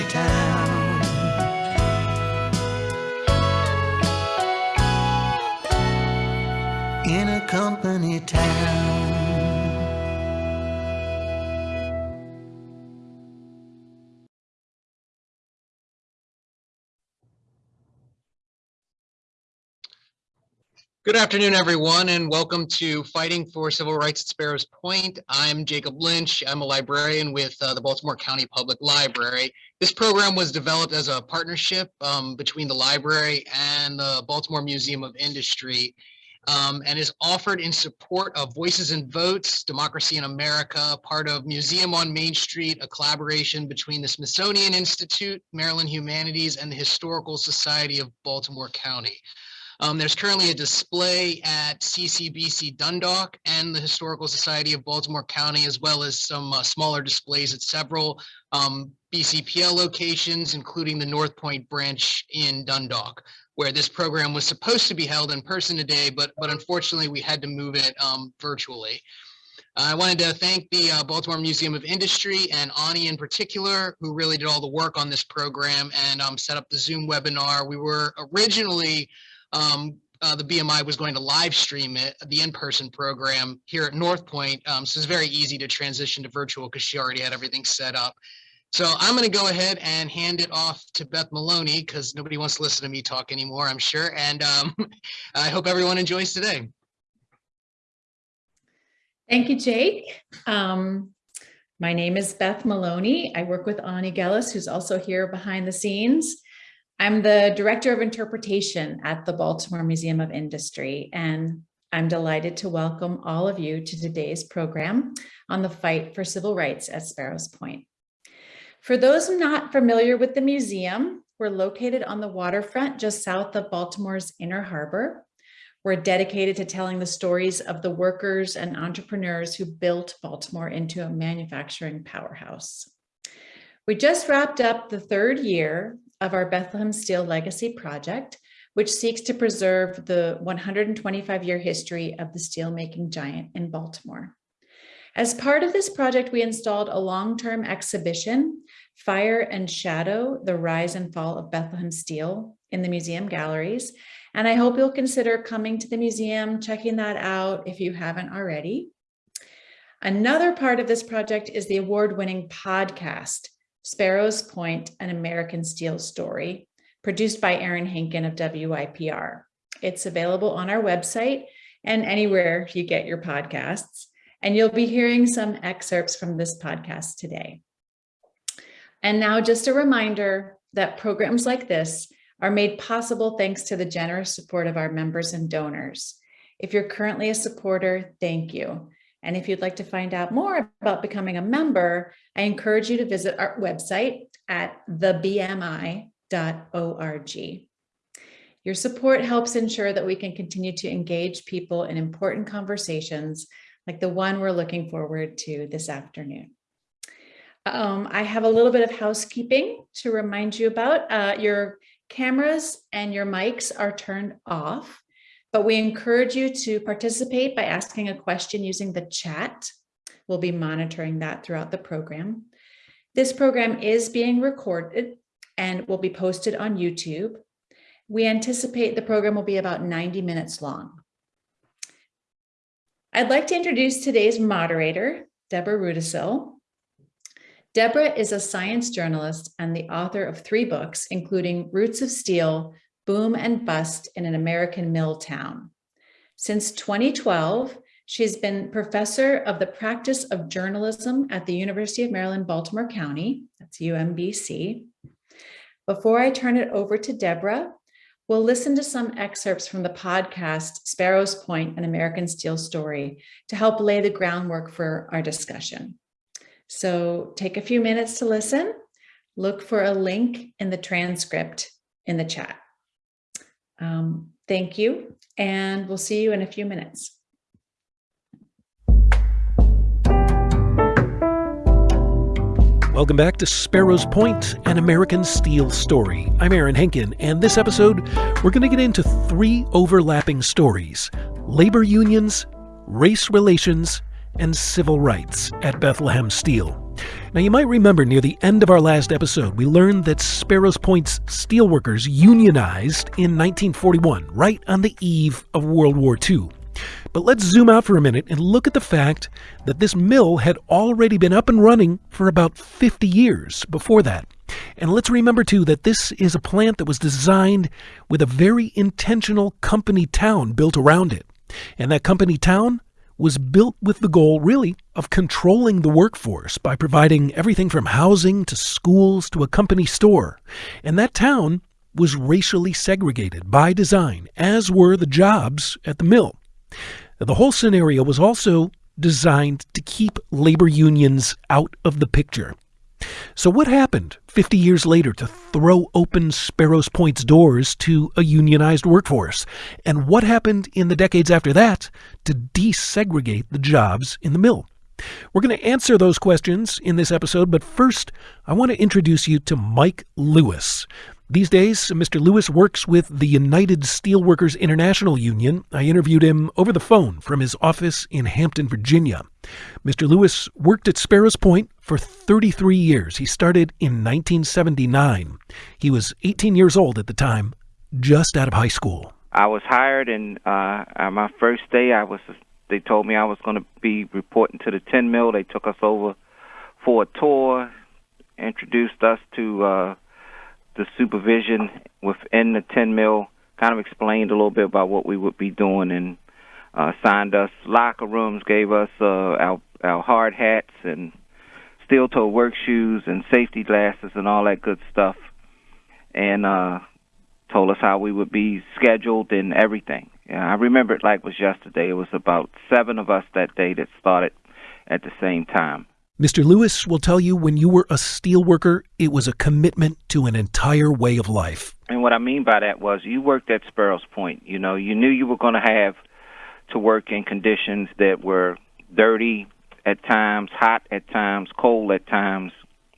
company Good afternoon, everyone, and welcome to Fighting for Civil Rights at Sparrows Point. I'm Jacob Lynch. I'm a librarian with uh, the Baltimore County Public Library. This program was developed as a partnership um, between the library and the Baltimore Museum of Industry um, and is offered in support of Voices and Votes, Democracy in America, part of Museum on Main Street, a collaboration between the Smithsonian Institute, Maryland Humanities, and the Historical Society of Baltimore County. Um, there's currently a display at CCBC Dundalk and the Historical Society of Baltimore County, as well as some uh, smaller displays at several um, BCPL locations, including the North Point branch in Dundalk, where this program was supposed to be held in person today, but, but unfortunately we had to move it um, virtually. I wanted to thank the uh, Baltimore Museum of Industry and Ani in particular, who really did all the work on this program and um, set up the Zoom webinar. We were originally um, uh, the BMI was going to live stream it, the in-person program here at North Point. Um, so it's very easy to transition to virtual because she already had everything set up. So I'm going to go ahead and hand it off to Beth Maloney because nobody wants to listen to me talk anymore, I'm sure. And um, I hope everyone enjoys today. Thank you, Jake. Um, my name is Beth Maloney. I work with Ani Gellis, who's also here behind the scenes. I'm the Director of Interpretation at the Baltimore Museum of Industry, and I'm delighted to welcome all of you to today's program on the fight for civil rights at Sparrows Point. For those not familiar with the museum, we're located on the waterfront just south of Baltimore's Inner Harbor. We're dedicated to telling the stories of the workers and entrepreneurs who built Baltimore into a manufacturing powerhouse. We just wrapped up the third year of our Bethlehem Steel Legacy Project, which seeks to preserve the 125-year history of the steelmaking giant in Baltimore. As part of this project, we installed a long-term exhibition, Fire and Shadow, The Rise and Fall of Bethlehem Steel in the museum galleries. And I hope you'll consider coming to the museum, checking that out if you haven't already. Another part of this project is the award-winning podcast, Sparrows Point, an American Steel Story, produced by Aaron Henkin of WYPR. It's available on our website and anywhere you get your podcasts. And you'll be hearing some excerpts from this podcast today. And now just a reminder that programs like this are made possible thanks to the generous support of our members and donors. If you're currently a supporter, thank you. And if you'd like to find out more about becoming a member, I encourage you to visit our website at thebmi.org. Your support helps ensure that we can continue to engage people in important conversations like the one we're looking forward to this afternoon. Um, I have a little bit of housekeeping to remind you about. Uh, your cameras and your mics are turned off but we encourage you to participate by asking a question using the chat. We'll be monitoring that throughout the program. This program is being recorded and will be posted on YouTube. We anticipate the program will be about 90 minutes long. I'd like to introduce today's moderator, Deborah Rudacille. Deborah is a science journalist and the author of three books, including Roots of Steel, boom and bust in an American mill town. Since 2012, she's been professor of the practice of journalism at the University of Maryland, Baltimore County, that's UMBC. Before I turn it over to Deborah, we'll listen to some excerpts from the podcast Sparrows Point, an American Steel Story to help lay the groundwork for our discussion. So take a few minutes to listen. Look for a link in the transcript in the chat. Um, thank you, and we'll see you in a few minutes. Welcome back to Sparrows Point, an American Steel story. I'm Aaron Henkin, and this episode, we're going to get into three overlapping stories labor unions, race relations, and civil rights at Bethlehem Steel. Now, you might remember near the end of our last episode, we learned that Sparrows Point's steelworkers unionized in 1941, right on the eve of World War II. But let's zoom out for a minute and look at the fact that this mill had already been up and running for about 50 years before that. And let's remember, too, that this is a plant that was designed with a very intentional company town built around it. And that company town was built with the goal, really, of controlling the workforce by providing everything from housing to schools to a company store. And that town was racially segregated by design, as were the jobs at the mill. The whole scenario was also designed to keep labor unions out of the picture. So, what happened 50 years later to throw open Sparrows Point's doors to a unionized workforce? And what happened in the decades after that to desegregate the jobs in the mill? We're going to answer those questions in this episode, but first, I want to introduce you to Mike Lewis. These days, Mr. Lewis works with the United Steelworkers International Union. I interviewed him over the phone from his office in Hampton, Virginia. Mr. Lewis worked at Sparrows Point for 33 years. He started in 1979. He was 18 years old at the time, just out of high school. I was hired, and uh, on my first day, I was. They told me I was going to be reporting to the tin mill. They took us over for a tour, introduced us to uh, the supervision within the tin mill, kind of explained a little bit about what we would be doing, and uh, signed us locker rooms, gave us uh, our our hard hats and steel toe work shoes and safety glasses and all that good stuff, and uh, told us how we would be scheduled and everything. Yeah, I remember it like it was yesterday. It was about seven of us that day that started at the same time. Mr. Lewis will tell you when you were a steel worker, it was a commitment to an entire way of life. And what I mean by that was you worked at Sparrows Point. You know, you knew you were going to have to work in conditions that were dirty at times, hot at times, cold at times.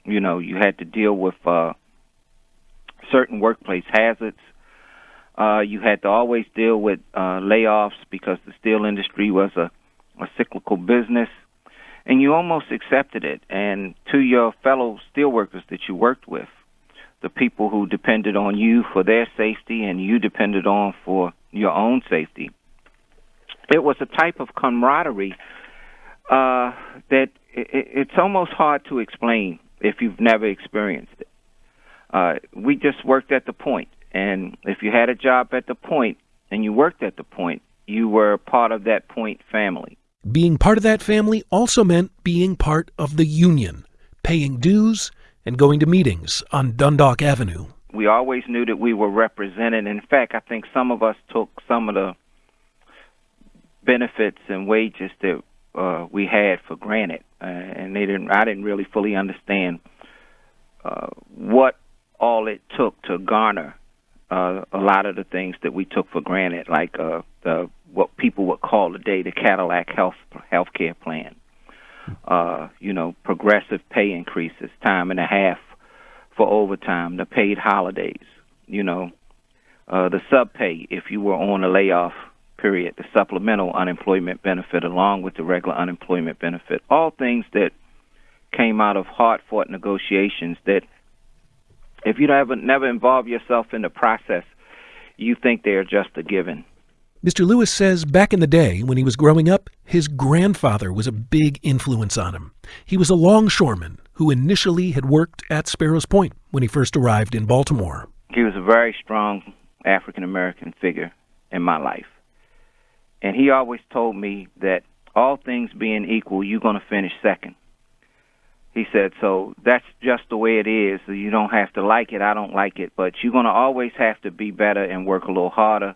You know, you had to deal with uh, certain workplace hazards. Uh, you had to always deal with uh, layoffs because the steel industry was a, a cyclical business, and you almost accepted it. And to your fellow steelworkers that you worked with, the people who depended on you for their safety and you depended on for your own safety, it was a type of camaraderie uh, that it, it's almost hard to explain if you've never experienced it. Uh, we just worked at the point, and if you had a job at the point and you worked at the point, you were part of that point family. Being part of that family also meant being part of the union, paying dues, and going to meetings on Dundalk Avenue. We always knew that we were represented. In fact, I think some of us took some of the benefits and wages that uh, we had for granted, uh, and they didn't. I didn't really fully understand uh, what all it took to garner uh, a lot of the things that we took for granted, like uh, the what people would call today the Cadillac Health Healthcare Plan. Uh, you know, progressive pay increases, time and a half for overtime, the paid holidays. You know, uh, the sub pay if you were on a layoff period, the supplemental unemployment benefit, along with the regular unemployment benefit. All things that came out of hard fought negotiations that if you never never involve yourself in the process, you think they're just a given. Mr. Lewis says back in the day when he was growing up, his grandfather was a big influence on him. He was a longshoreman who initially had worked at Sparrows Point when he first arrived in Baltimore. He was a very strong African American figure in my life. And he always told me that all things being equal, you're going to finish second. He said, so that's just the way it is. You don't have to like it. I don't like it, but you're going to always have to be better and work a little harder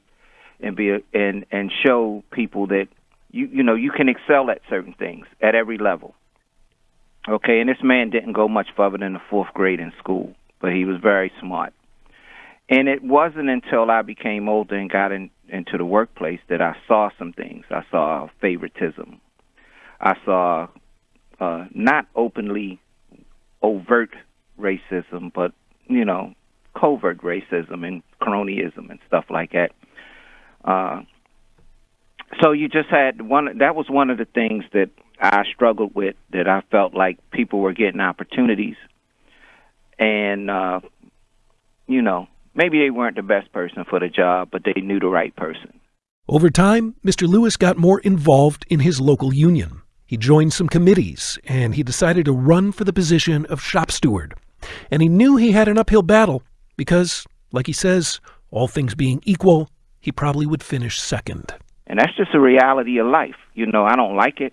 and be a, and and show people that you you know you can excel at certain things at every level. Okay, and this man didn't go much further than the fourth grade in school, but he was very smart. And it wasn't until I became older and got in, into the workplace that I saw some things. I saw favoritism. I saw uh, not openly overt racism, but you know, covert racism and cronyism and stuff like that. Uh, so you just had one. That was one of the things that I struggled with that I felt like people were getting opportunities and uh you know, maybe they weren't the best person for the job, but they knew the right person. Over time, Mr. Lewis got more involved in his local union. He joined some committees and he decided to run for the position of shop steward. And he knew he had an uphill battle because, like he says, all things being equal, he probably would finish second. And that's just a reality of life. You know, I don't like it.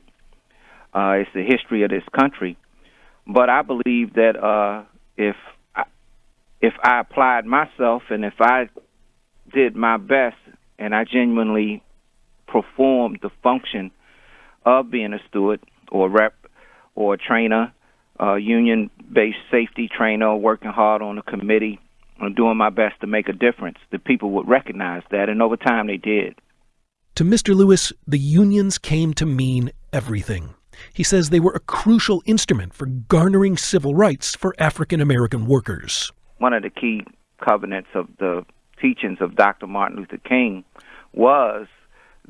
Uh, it's the history of this country. But I believe that uh, if if I applied myself and if I did my best and I genuinely performed the function of being a steward or rep or a trainer, uh, union based safety trainer, working hard on a committee, and doing my best to make a difference, the people would recognize that. And over time, they did. To Mr. Lewis, the unions came to mean everything. He says they were a crucial instrument for garnering civil rights for African American workers. One of the key covenants of the teachings of Dr. Martin Luther King was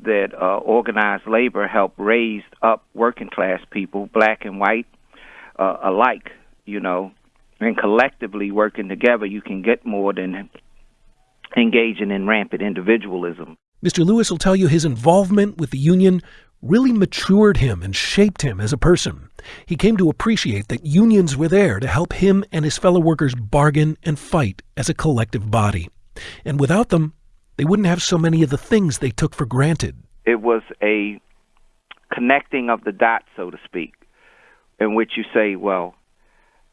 that uh, organized labor helped raise up working class people, black and white uh, alike, you know, and collectively working together, you can get more than engaging in rampant individualism. Mr. Lewis will tell you his involvement with the union really matured him and shaped him as a person. He came to appreciate that unions were there to help him and his fellow workers bargain and fight as a collective body. And without them, they wouldn't have so many of the things they took for granted. It was a connecting of the dots, so to speak, in which you say, well,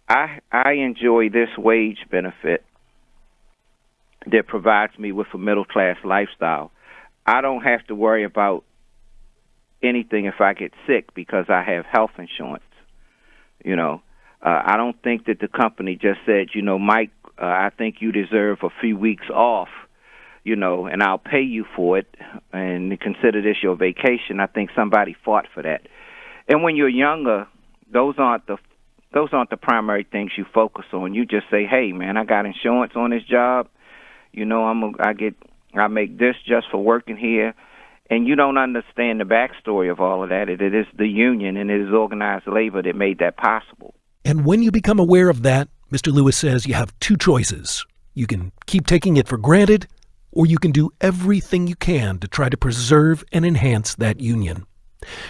I I enjoy this wage benefit that provides me with a middle class lifestyle. I don't have to worry about anything if I get sick because I have health insurance. You know, uh, I don't think that the company just said, you know, Mike, uh, I think you deserve a few weeks off, you know, and I'll pay you for it and consider this your vacation. I think somebody fought for that. And when you're younger, those aren't the those aren't the primary things you focus on. You just say, "Hey, man, I got insurance on this job. You know, I'm a, I get I make this just for working here." And you don't understand the backstory of all of that. It, is the union and it is organized labor that made that possible. And when you become aware of that, Mr. Lewis says you have two choices. You can keep taking it for granted, or you can do everything you can to try to preserve and enhance that union.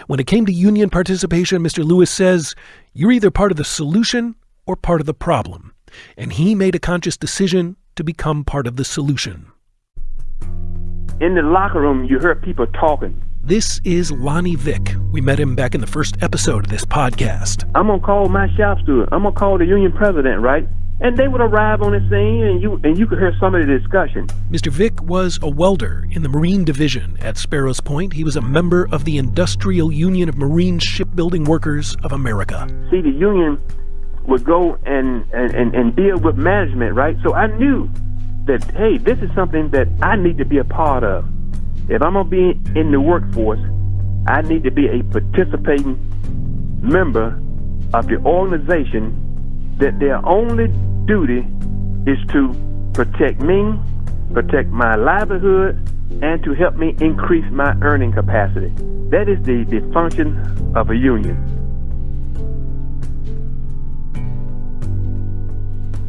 When it came to union participation, Mr. Lewis says you're either part of the solution or part of the problem. And he made a conscious decision to become part of the solution. In the locker room, you heard people talking. This is Lonnie Vick. We met him back in the first episode of this podcast. I'm gonna call my shop steward. I'm gonna call the union president, right? And they would arrive on the scene, and you and you could hear some of the discussion. Mr. Vick was a welder in the Marine Division at Sparrows Point. He was a member of the Industrial Union of Marine Shipbuilding Workers of America. See, the union would go and and, and, and deal with management, right? So I knew that hey, this is something that I need to be a part of. If I'm gonna be in the workforce, I need to be a participating member of the organization that their only duty is to protect me, protect my livelihood, and to help me increase my earning capacity. That is the, the function of a union.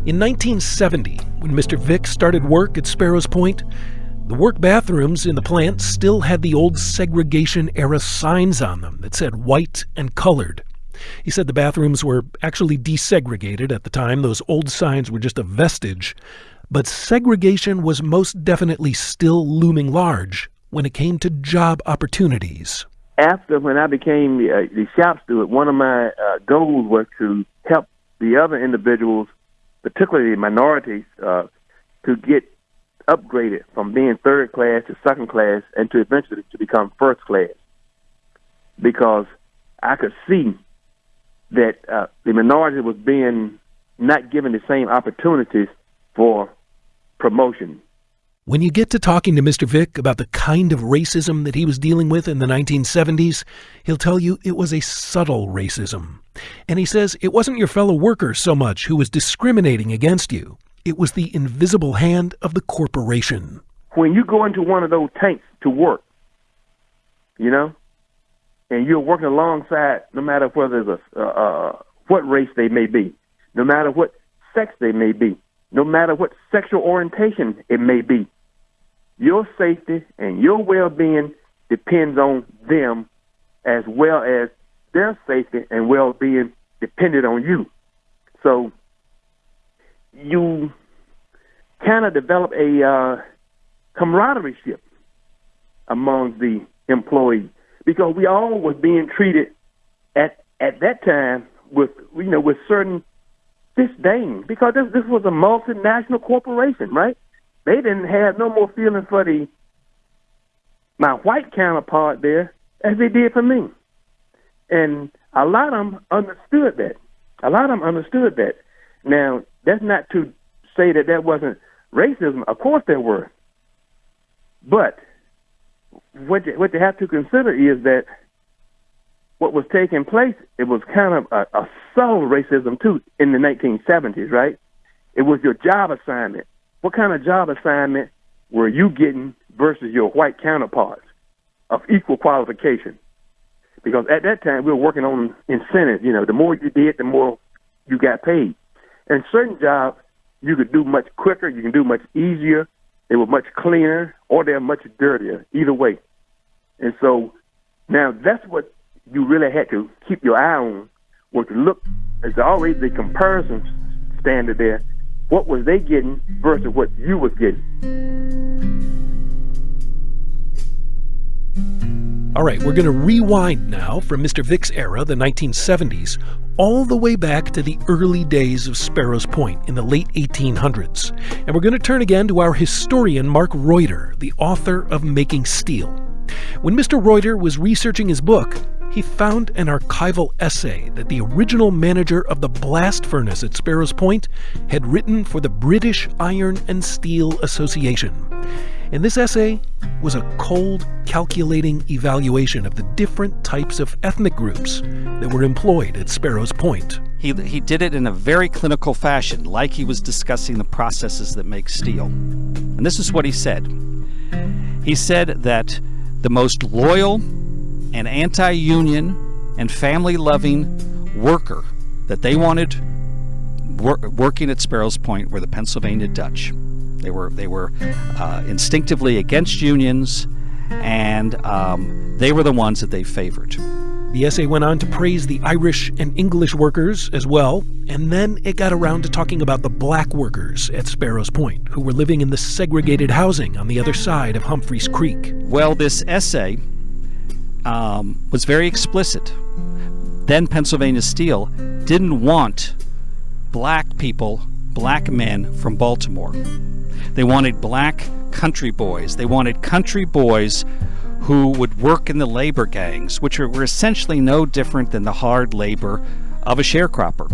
In 1970, when Mr. Vick started work at Sparrows Point, the work bathrooms in the plant still had the old segregation era signs on them that said white and colored. He said the bathrooms were actually desegregated at the time. Those old signs were just a vestige. But segregation was most definitely still looming large when it came to job opportunities. After when I became the, uh, the shop steward, one of my uh, goals was to help the other individuals, particularly minorities, uh, to get upgraded from being third class to second class and to eventually to become first class because I could see that uh, the minority was being not given the same opportunities for promotion. When you get to talking to Mr. Vick about the kind of racism that he was dealing with in the 1970s, he'll tell you it was a subtle racism. And he says it wasn't your fellow workers so much who was discriminating against you. It was the invisible hand of the corporation. When you go into one of those tanks to work, you know, and you're working alongside, no matter whether it's a, uh, what race they may be, no matter what sex they may be, no matter what sexual orientation it may be, your safety and your well-being depends on them as well as their safety and well-being depended on you. So you kind of develop a uh, camaraderie among the employees because we all was being treated at at that time with you know with certain disdain because this this was a multinational corporation, right? They didn't have no more feeling for the my white counterpart there as they did for me, and a lot of them understood that. A lot of them understood that. Now that's not to say that that wasn't racism. Of course there were, but what you, what you have to consider is that what was taking place, it was kind of a, a subtle racism too in the 1970s, right? It was your job assignment. What kind of job assignment were you getting versus your white counterparts of equal qualification? Because at that time we were working on incentives. You know, the more you did, the more you got paid. And certain jobs you could do much quicker, you can do much easier, they were much cleaner, or they're much dirtier. Either way, and so now that's what you really had to keep your eye on. Was to look, there's always the comparison standard there. What was they getting versus what you was getting? All right, we're going to rewind now from Mr. Vick's era, the 1970s, all the way back to the early days of Sparrows Point in the late 1800s. And we're going to turn again to our historian, Mark Reutter, the author of Making Steel. When Mr. Reutter was researching his book, he found an archival essay that the original manager of the blast furnace at Sparrows Point had written for the British Iron and Steel Association. And this essay was a cold, calculating evaluation of the different types of ethnic groups that were employed at Sparrows Point. He, he did it in a very clinical fashion, like he was discussing the processes that make steel. And this is what he said. He said that the most loyal and anti union and family loving worker that they wanted wor- working at Sparrows Point were the Pennsylvania Dutch. They were they were uh, instinctively against unions, and um, they were the ones that they favored. The essay went on to praise the Irish and English workers as well, and then it got around to talking about the black workers at Sparrows Point, who were living in the segregated housing on the other side of Humphreys Creek. Well, this essay um, was very explicit. Then Pennsylvania Steel didn't want black people, black men from Baltimore. They wanted black country boys. They wanted country boys who would work in the labor gangs, which were essentially no different than the hard labor of a sharecropper.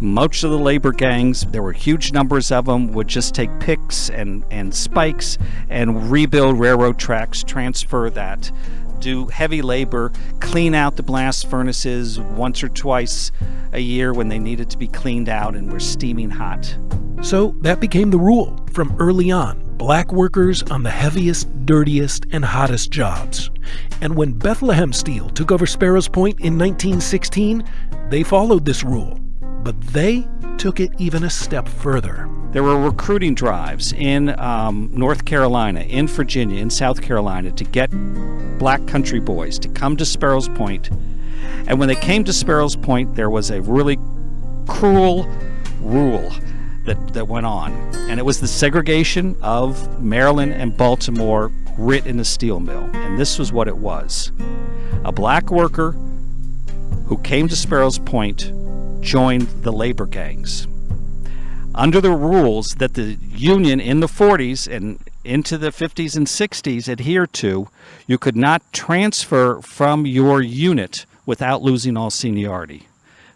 Most of the labor gangs, there were huge numbers of them, would just take picks and, and spikes and rebuild railroad tracks, transfer that, do heavy labor, clean out the blast furnaces once or twice a year when they needed to be cleaned out and were steaming hot. So that became the rule from early on black workers on the heaviest, dirtiest, and hottest jobs. And when Bethlehem Steel took over Sparrows Point in 1916, they followed this rule. But they took it even a step further. There were recruiting drives in um, North Carolina, in Virginia, in South Carolina to get black country boys to come to Sparrows Point. And when they came to Sparrows Point, there was a really cruel rule that, that went on. And it was the segregation of Maryland and Baltimore writ in a steel mill. And this was what it was a black worker who came to Sparrows Point joined the labor gangs. Under the rules that the Union in the 40s and into the 50s and 60s adhered to, you could not transfer from your unit without losing all seniority.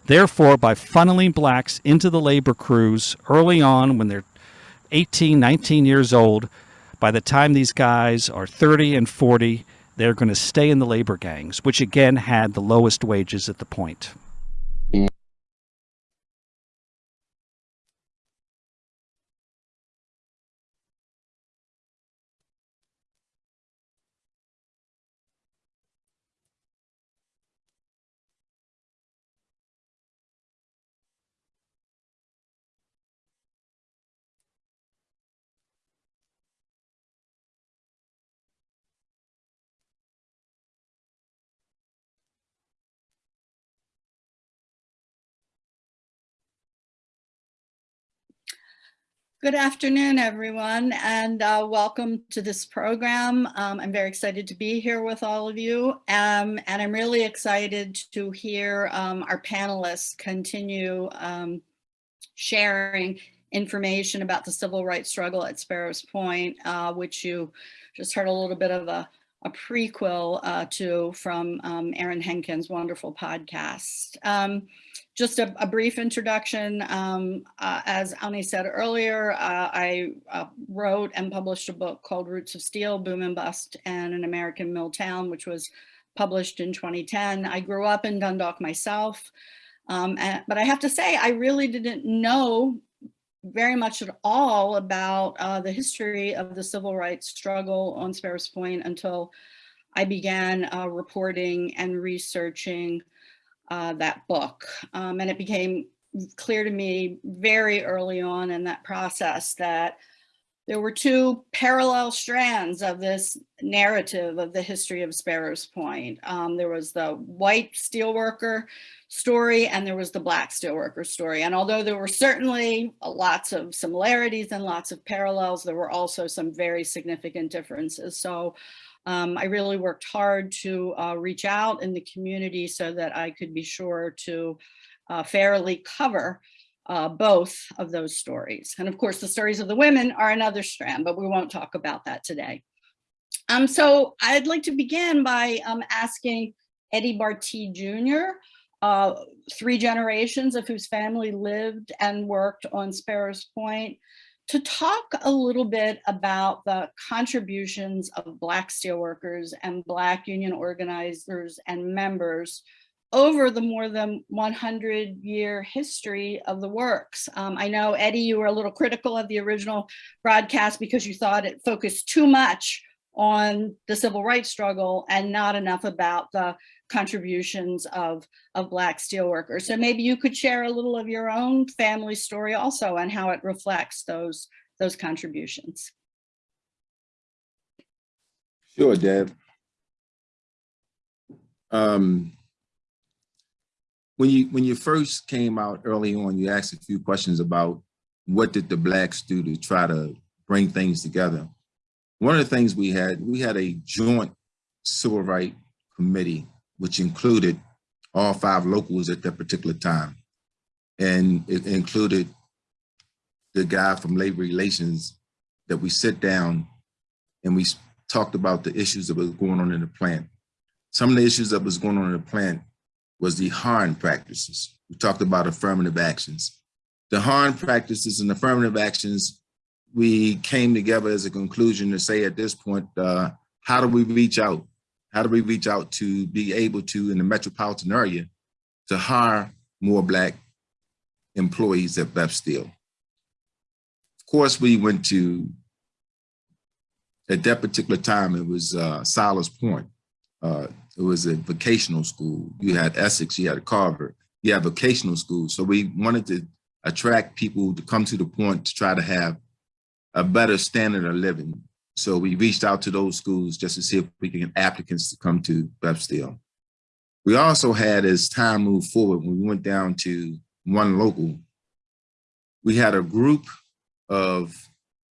Therefore, by funneling blacks into the labor crews early on when they're 18, 19 years old, by the time these guys are 30 and 40, they're going to stay in the labor gangs, which again had the lowest wages at the point. Good afternoon, everyone, and uh, welcome to this program. Um, I'm very excited to be here with all of you, um, and I'm really excited to hear um, our panelists continue um, sharing information about the civil rights struggle at Sparrows Point, uh, which you just heard a little bit of a, a prequel uh, to from um, Aaron Henkin's wonderful podcast. Just a, a brief introduction. Um, uh, as Ani said earlier, uh, I uh, wrote and published a book called Roots of Steel, Boom and Bust and an American Mill Town, which was published in 2010. I grew up in Dundalk myself, um, and, but I have to say, I really didn't know very much at all about uh, the history of the civil rights struggle on Sparrows Point until I began uh, reporting and researching uh, that book. Um, and it became clear to me very early on in that process that there were two parallel strands of this narrative of the history of Sparrows Point. Um, there was the white steelworker story and there was the black steelworker story. And although there were certainly lots of similarities and lots of parallels, there were also some very significant differences. So um, I really worked hard to uh, reach out in the community so that I could be sure to uh, fairly cover uh, both of those stories. And of course, the stories of the women are another strand, but we won't talk about that today. Um, so I'd like to begin by um, asking Eddie Bartee Jr., uh, three generations of whose family lived and worked on Sparrows Point, to talk a little bit about the contributions of Black steelworkers and Black union organizers and members over the more than 100 year history of the works. Um, I know, Eddie, you were a little critical of the original broadcast because you thought it focused too much on the civil rights struggle and not enough about the contributions of, of Black steelworkers. So maybe you could share a little of your own family story also and how it reflects those, those contributions. Sure, Deb. Um, when you when you first came out early on, you asked a few questions about what did the blacks do to try to bring things together. One of the things we had, we had a joint civil rights committee which included all five locals at that particular time. And it included the guy from labor relations that we sit down and we talked about the issues that was going on in the plant. Some of the issues that was going on in the plant was the harm practices. We talked about affirmative actions. The harm practices and affirmative actions, we came together as a conclusion to say at this point, uh, how do we reach out how do we reach out to be able to, in the metropolitan area, to hire more Black employees at Beth Steel? Of course, we went to, at that particular time, it was uh, Sollers Point. Uh, it was a vocational school. You had Essex, you had Carver, you had vocational schools. So we wanted to attract people to come to the point to try to have a better standard of living so we reached out to those schools just to see if we can get applicants to come to Steel. We also had, as time moved forward, when we went down to one local, we had a group of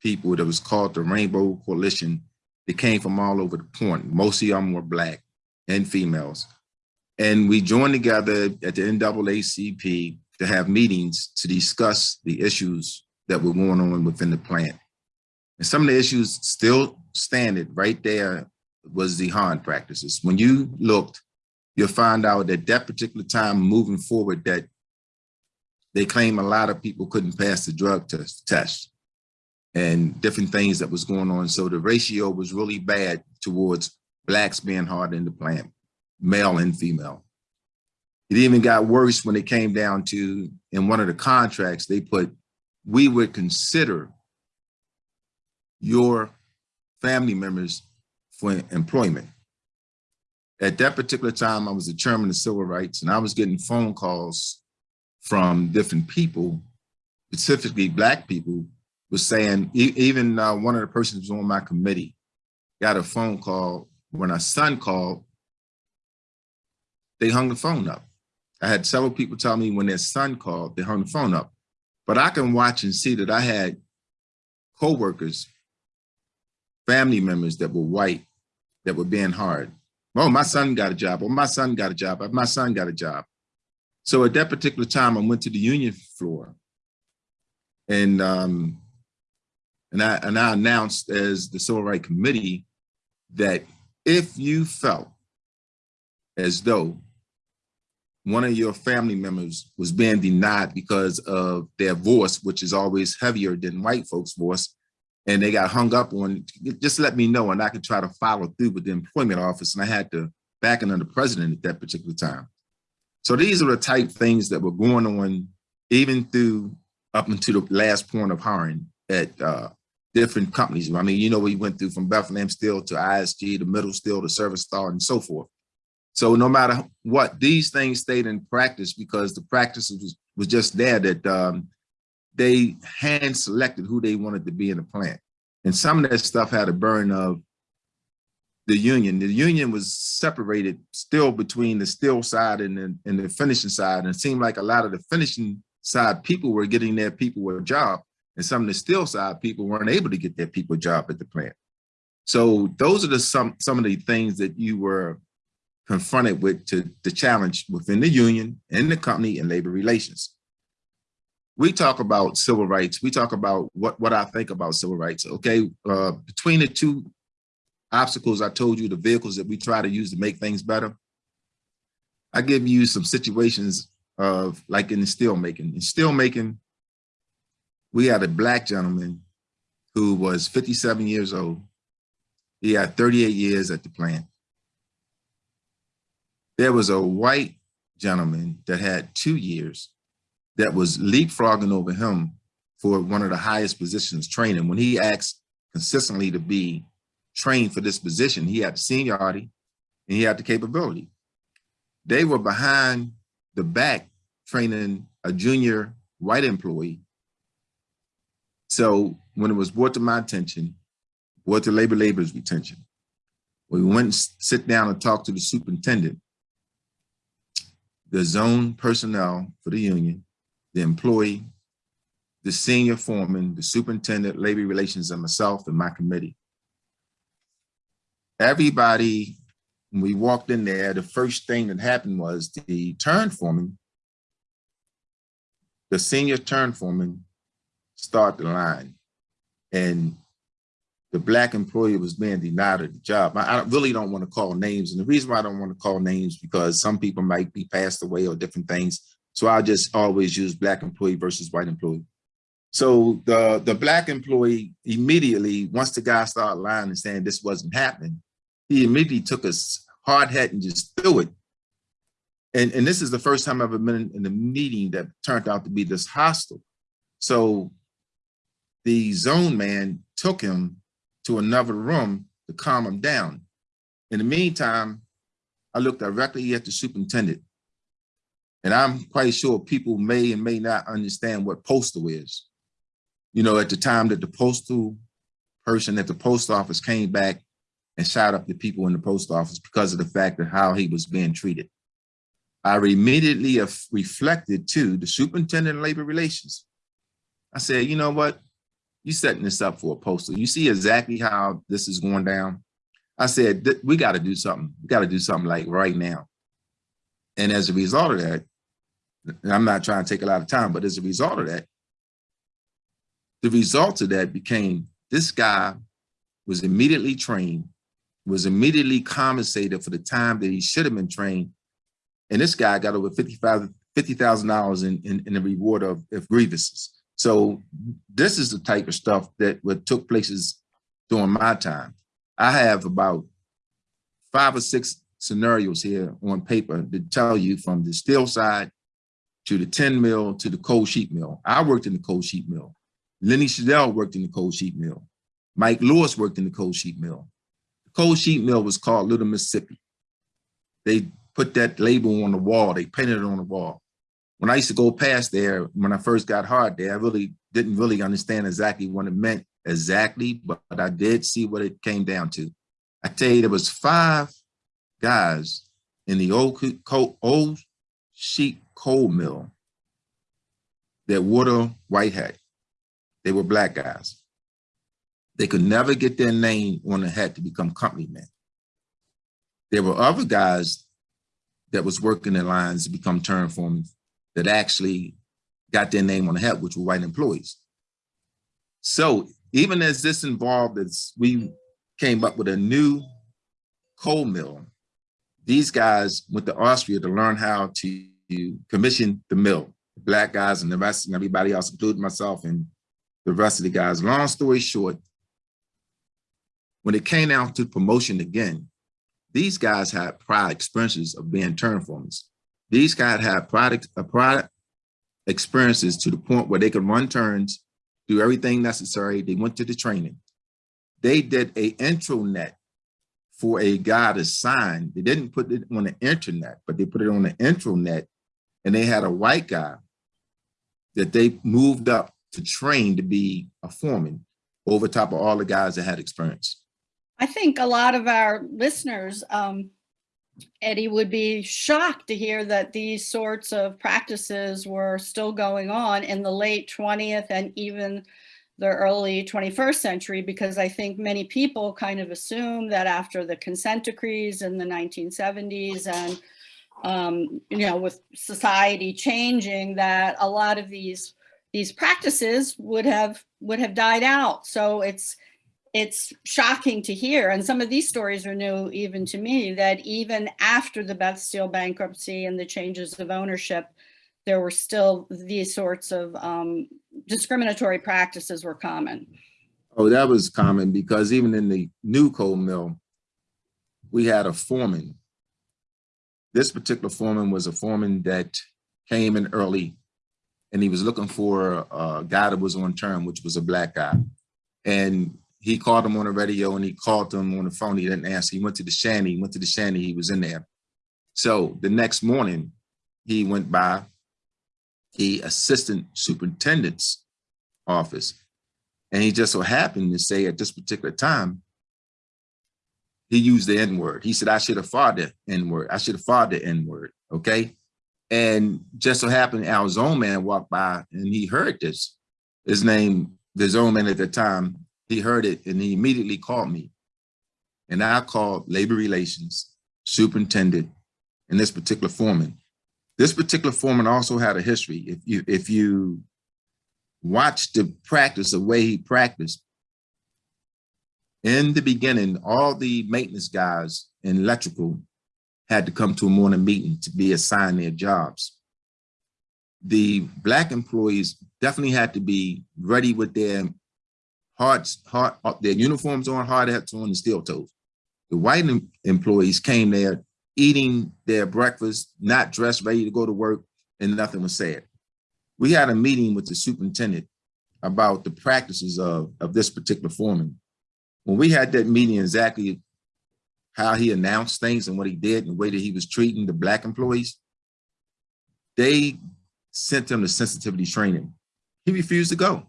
people that was called the Rainbow Coalition. They came from all over the point. Most of them were Black and females. And we joined together at the NAACP to have meetings to discuss the issues that were going on within the plant. And some of the issues still standing right there was the harm practices. When you looked, you'll find out that that particular time moving forward that they claim a lot of people couldn't pass the drug test, test and different things that was going on. So the ratio was really bad towards blacks being hard in the plant, male and female. It even got worse when it came down to, in one of the contracts, they put, we would consider your family members for employment. At that particular time, I was the chairman of civil rights and I was getting phone calls from different people, specifically black people, was saying, even uh, one of the persons on my committee got a phone call when our son called, they hung the phone up. I had several people tell me when their son called, they hung the phone up. But I can watch and see that I had co-workers, family members that were white, that were being hard. Oh, my son got a job. Oh, my son got a job. My son got a job. So at that particular time, I went to the union floor and um, and I and I announced as the Civil Rights Committee that if you felt as though one of your family members was being denied because of their voice, which is always heavier than white folks' voice, and they got hung up on, just let me know and I could try to follow through with the employment office. And I had the backing of the president at that particular time. So these are the type things that were going on even through up until the last point of hiring at uh, different companies. I mean, you know, we went through from Bethlehem Steel to ISG, to Mittal Steel, to Severstal, and so forth. So no matter what, these things stayed in practice because the practice was, was just there that um, they hand selected who they wanted to be in the plant. And some of that stuff had a burn of the union. The union was separated still between the steel side and the, and the finishing side. And it seemed like a lot of the finishing side people were getting their people a job and some of the steel side people weren't able to get their people a job at the plant. So those are the some some of the things that you were confronted with to the challenge within the union and the company and labor relations. We talk about civil rights. We talk about what, what I think about civil rights. Okay, uh, between the two obstacles I told you, the vehicles that we try to use to make things better, I give you some situations of like in the steel making. In steel making, we had a black gentleman who was 57 years old. He had 38 years at the plant. There was a white gentleman that had two years that was leapfrogging over him for one of the highest positions training. When he asked consistently to be trained for this position, he had the seniority and he had the capability. They were behind the back training a junior white employee. So when it was brought to my attention, brought to labor labor's attention, we went and sit down and talked to the superintendent, the zone personnel for the union, the employee, the senior foreman, the superintendent, labor relations, and myself and my committee. Everybody, when we walked in there, the first thing that happened was the turn foreman, the senior turn foreman start the line and the black employee was being denied the job. I really don't want to call names. And the reason why I don't want to call names because some people might be passed away or different things. So I just always use black employee versus white employee. So the, the black employee immediately, once the guy started lying and saying this wasn't happening, he immediately took a hard hat and just threw it. And, and this is the first time I've ever been in a meeting that turned out to be this hostile. So the zone man took him to another room to calm him down. In the meantime, I looked directly at the superintendent. And I'm quite sure people may and may not understand what postal is. You know, at the time that the postal person at the post office came back and shot up the people in the post office because of the fact of how he was being treated. I immediately reflected to the superintendent of labor relations. I said, you know what? You're setting this up for a postal. You see exactly how this is going down. I said, we got to do something. We got to do something like right now. And as a result of that, I'm not trying to take a lot of time, but as a result of that, the result of that became this guy was immediately trained, was immediately compensated for the time that he should have been trained. And this guy got over $50,000 $50, in, in, in the reward of, of grievances. So this is the type of stuff that what took places during my time. I have about five or six scenarios here on paper to tell you from the steel side to the tin mill to the cold sheet mill. I worked in the cold sheet mill. Lenny Shadell worked in the cold sheet mill. Mike Lewis worked in the cold sheet mill. The cold sheet mill was called Little Mississippi. They put that label on the wall. They painted it on the wall when I used to go past there, when I first got hard there, I really didn't really understand exactly what it meant exactly, but, but I did see what it came down to. I tell you, there was five guys in the old, coal, old sheet cold mill that the white hat. They were black guys. They could never get their name on the hat to become company men. There were other guys that was working in lines to become turn foremen that actually got their name on the hat, which were white employees. So even as this involved, as we came up with a new cold mill, these guys went to Austria to learn how to commission the mill. Black guys and the rest and everybody else, including myself and the rest of the guys. Long story short, when it came down to promotion again, these guys had prior experiences of being turn foremen. These guys had product, uh, a product experiences to the point where they could run turns, do everything necessary. They went to the training. They did a intranet for a guy to sign. They didn't put it on the internet, but they put it on the intranet and they had a white guy that they moved up to train to be a foreman over top of all the guys that had experience. I think a lot of our listeners, um, Eddie, would be shocked to hear that these sorts of practices were still going on in the late 20th and even the early 21st century, because I think many people kind of assume that after the consent decrees in the 1970s and, um, you know, with society changing, that a lot of these these practices would have would have died out. So it's it's shocking to hear. And some of these stories are new even to me that even after the Beth Steel bankruptcy and the changes of ownership, there were still these sorts of um, discriminatory practices were common. Oh, that was common because even in the new cold mill, we had a foreman. This particular foreman was a foreman that came in early and he was looking for a guy that was on term, which was a black guy. And he called him on the radio and he called him on the phone. He didn't answer. He went to the shanty, he went to the shanty, he was in there. So the next morning, he went by the assistant superintendent's office. And he just so happened to say at this particular time, he used the N-word. He said, I should have fought the N-word. I should have fought the N-word, okay? And just so happened, our zone man walked by and he heard this. His name, the zone man at the time, he heard it and he immediately called me. And I called labor relations, superintendent, and this particular foreman. This particular foreman also had a history. If you if you watch the practice, the way he practiced, in the beginning, all the maintenance guys in electrical had to come to a morning meeting to be assigned their jobs. The black employees definitely had to be ready with their hard, hard, their uniforms on, hard hats on, and steel toes. The white em employees came there eating their breakfast, not dressed, ready to go to work, and nothing was said. We had a meeting with the superintendent about the practices of, of this particular foreman. When we had that meeting, exactly how he announced things and what he did and the way that he was treating the black employees, they sent him to sensitivity training. He refused to go.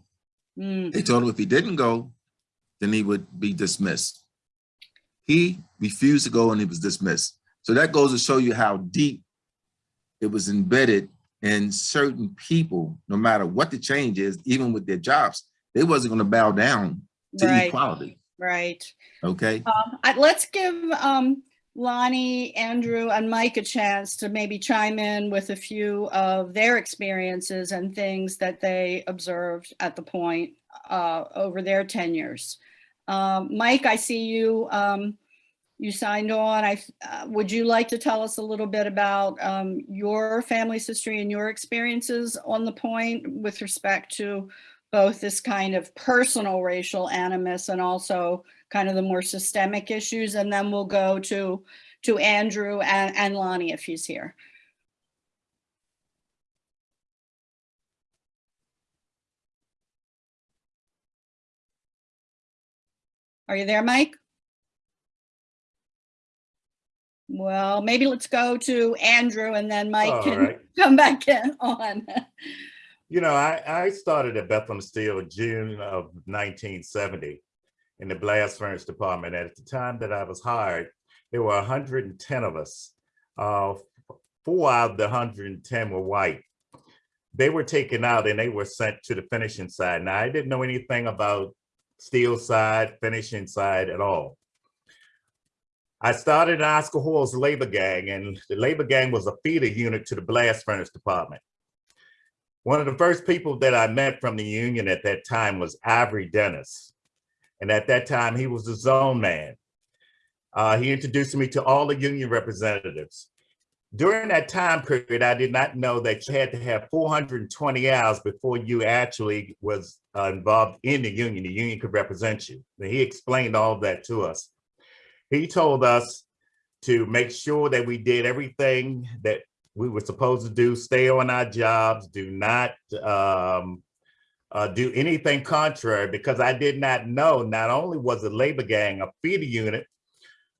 Mm. They told him if he didn't go, then he would be dismissed. He refused to go and he was dismissed. So that goes to show you how deep it was embedded in certain people, no matter what the change is, even with their jobs, they wasn't going to bow down to Right. equality. Right. Okay. Um, I- let's give um, Lonnie, Andrew, and Mike a chance to maybe chime in with a few of their experiences and things that they observed at the point uh, over their tenures. Um, Mike, I see you. Um, you signed on. I uh, would you like to tell us a little bit about um, your family's history and your experiences on the point with respect to both this kind of personal racial animus and also kind of the more systemic issues, and then we'll go to to Andrew and, and Lonnie if he's here. Are you there, Mike? Well, maybe let's go to Andrew and then Mike All can right. come back in on. You know, I, I started at Bethlehem Steel June of 1970 in the blast furnace department. At the time that I was hired, there were 110 of us. Uh, four out of the 110 were white. They were taken out and they were sent to the finishing side. Now, I didn't know anything about steel side, finishing side at all. I started in Oscar Hoyle's labor gang, and the labor gang was a feeder unit to the blast furnace department. One of the first people that I met from the union at that time was Ivory Dennis. And at that time, he was the zone man. Uh, he introduced me to all the union representatives. During that time period, I did not know that you had to have 420 hours before you actually was uh, involved in the union. The union could represent you. And he explained all of that to us. He told us to make sure that we did everything that we were supposed to do, stay on our jobs, do not um, uh, do anything contrary, because I did not know, not only was the labor gang a feeder unit,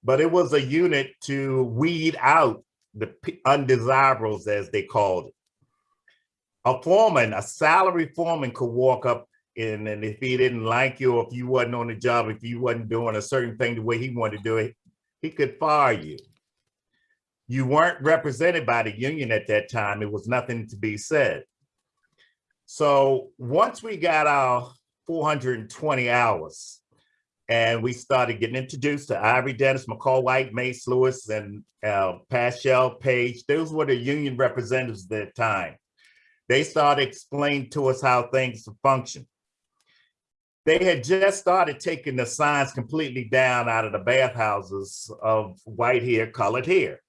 but it was a unit to weed out the undesirables, as they called it. A foreman, a salary foreman could walk up in, and if he didn't like you, or if you wasn't on the job, if you wasn't doing a certain thing the way he wanted to do it, he could fire you. You weren't represented by the union at that time. It was nothing to be said. So once we got our 420 hours and we started getting introduced to Ivory Dennis, McCall White, Mace Lewis, and uh, Paschal Page, those were the union representatives at that time. They started explaining to us how things function. They had just started taking the signs completely down out of the bathhouses of white hair, colored hair.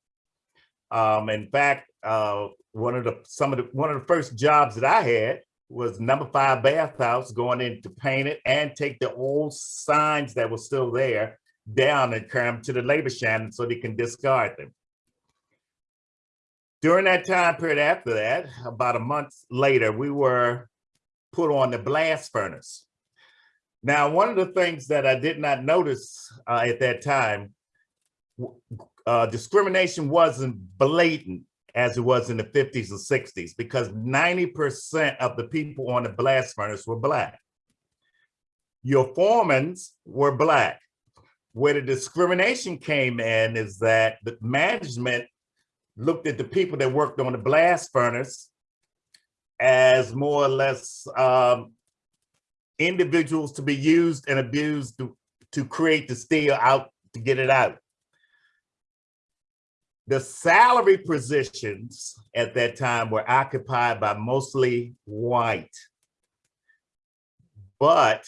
Um, in fact, uh, one of the some of the one of the first jobs that I had was number five bathhouse, going in to paint it and take the old signs that were still there down and come to the labor shannon so they can discard them. During that time period after that, about a month later, we were put on the blast furnace. Now, one of the things that I did not notice uh, at that time, uh, discrimination wasn't blatant as it was in the 50s and 60s because 90% of the people on the blast furnace were black. Your foremans were black. Where the discrimination came in is that the management looked at the people that worked on the blast furnace as more or less um, individuals to be used and abused to, to create the steel out to get it out. The salary positions at that time were occupied by mostly white. But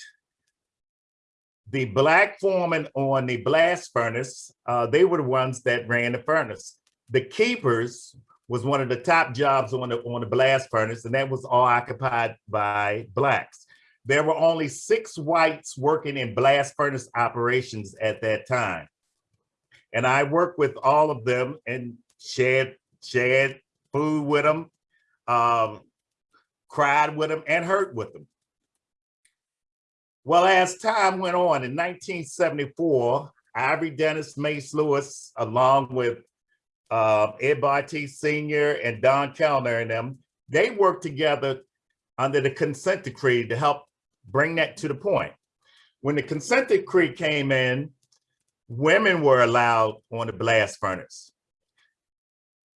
the black foreman on the blast furnace, uh, they were the ones that ran the furnace. The keepers was one of the top jobs on the on the blast furnace, and that was all occupied by blacks. There were only six whites working in blast furnace operations at that time. And I worked with all of them and shared, shared food with them, um, cried with them, and hurt with them. Well, as time went on, in 1974, Ivory Dennis Mace Lewis, along with uh, Ed Bartee Sr. and Don Kellner and them, they worked together under the consent decree to help bring that to the point. When the consent decree came in, women were allowed on the blast furnace.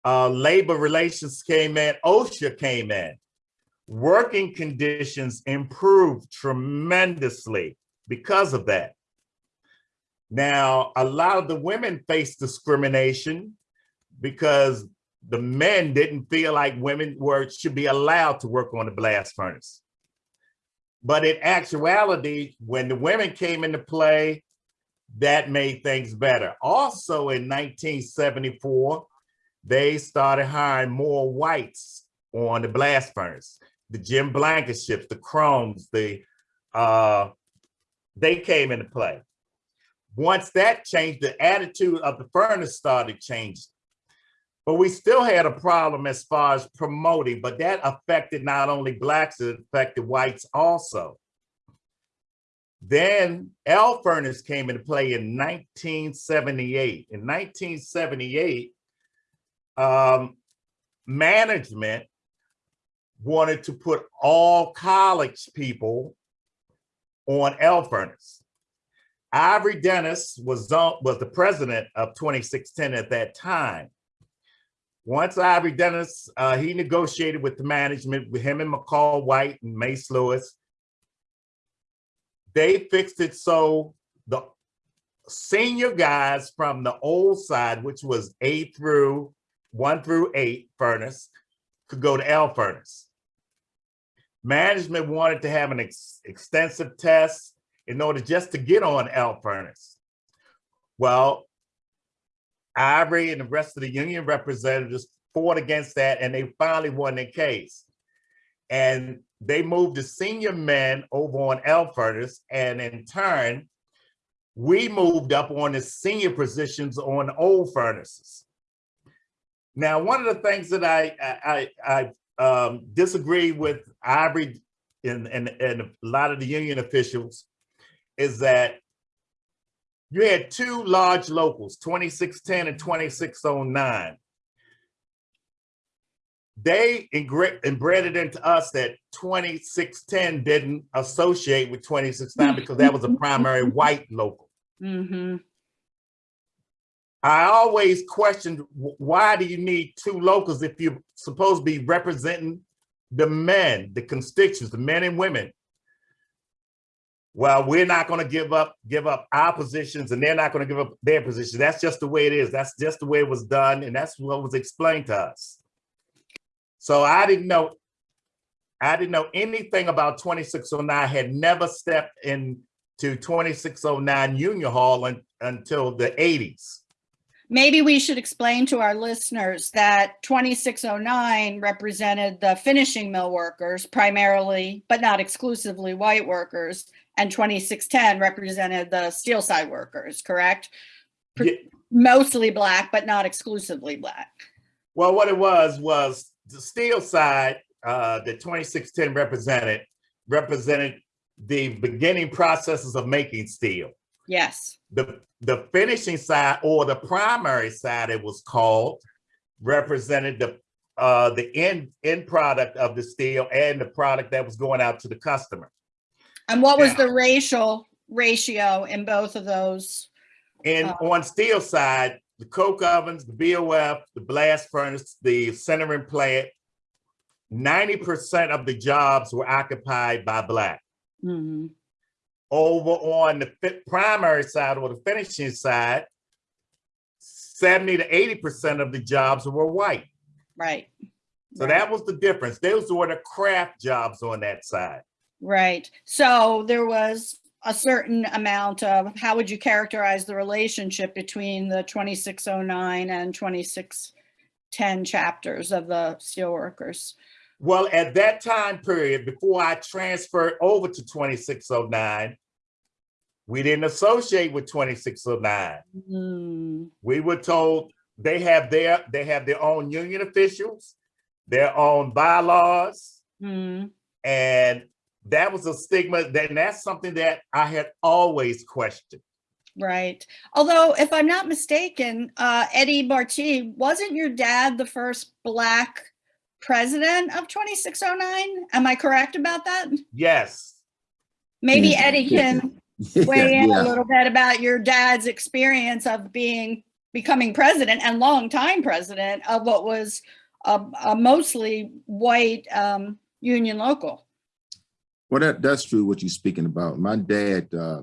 Uh, labor relations came in, OSHA came in. Working conditions improved tremendously because of that. Now, a lot of the women faced discrimination because the men didn't feel like women were should be allowed to work on the blast furnace. But in actuality, when the women came into play, that made things better. Also in 1974, they started hiring more whites on the blast furnace. The Jim Blankenships, the Chromes, the uh, they came into play. Once that changed, the attitude of the furnace started changing. But we still had a problem as far as promoting, but that affected not only blacks, it affected whites also. Then L furnace came into play in 1978. In 1978, um, management wanted to put all college people on L furnace. Ivory Dennis was, was the president of 2610 at that time. Once Ivory Dennis, uh, he negotiated with the management with him and McCall White and Mace Lewis. they fixed it so the senior guys from the old side, which was A through one through eight furnace, could go to L furnace. Management wanted to have an ex- extensive test in order just to get on L furnace. Well, Ivory and the rest of the union representatives fought against that and they finally won their case. And they moved the senior men over on furnace and in turn, we moved up on the senior positions on old furnaces. Now, one of the things that I I, I, I um, disagree with Ivory and, and, and a lot of the union officials is that you had two large locals, 2610 and 2609. They it into us that 2610 didn't associate with 2609 because that was a primary white local. Mm hmm I always questioned why do you need two locals if you're supposed to be representing the men, the constituents, the men and women? Well, we're not going to give up give up our positions, and they're not going to give up their position. That's just the way it is. That's just the way it was done, and that's what was explained to us. So I didn't know. I didn't know anything about 2609. Had never stepped into 2609 Union Hall un- until the 80s. Maybe we should explain to our listeners that 2609 represented the finishing mill workers primarily, but not exclusively white workers. And 2610 represented the steel side workers, correct? Yeah. Mostly black, but not exclusively black. Well, what it was was the steel side uh, that 2610 represented represented the beginning processes of making steel. Yes. The the finishing side or the primary side, it was called, represented the uh, the end end product of the steel and the product that was going out to the customer. And what was Yeah. the racial ratio in both of those? And Oh. on steel side, the coke ovens, the BOF, the blast furnace, the sintering plant, 90% of the jobs were occupied by black. Mhm. Over on the primary side or the finishing side, 70 to 80% of the jobs were white. Right. So Right. that was the difference. Those were the craft jobs on that side. Right. So there was a certain amount of, how would you characterize the relationship between the 2609 and 2610 chapters of the steelworkers? Well, at that time period, before I transferred over to 2609, we didn't associate with 2609. Hmm, We were told they have their they have their own union officials, their own bylaws, hmm, and that was a stigma. That and that's something that I had always questioned. Right. Although, if I'm not mistaken, uh, Eddie Bartee, wasn't your dad the first Black president of 2609? Am I correct about that? Yes, Maybe Yeah. Eddie can weigh in Yeah. a little bit about your dad's experience of being becoming president and longtime president of what was a, a mostly white um, union local. Well, that, that's true what you're speaking about. My dad uh,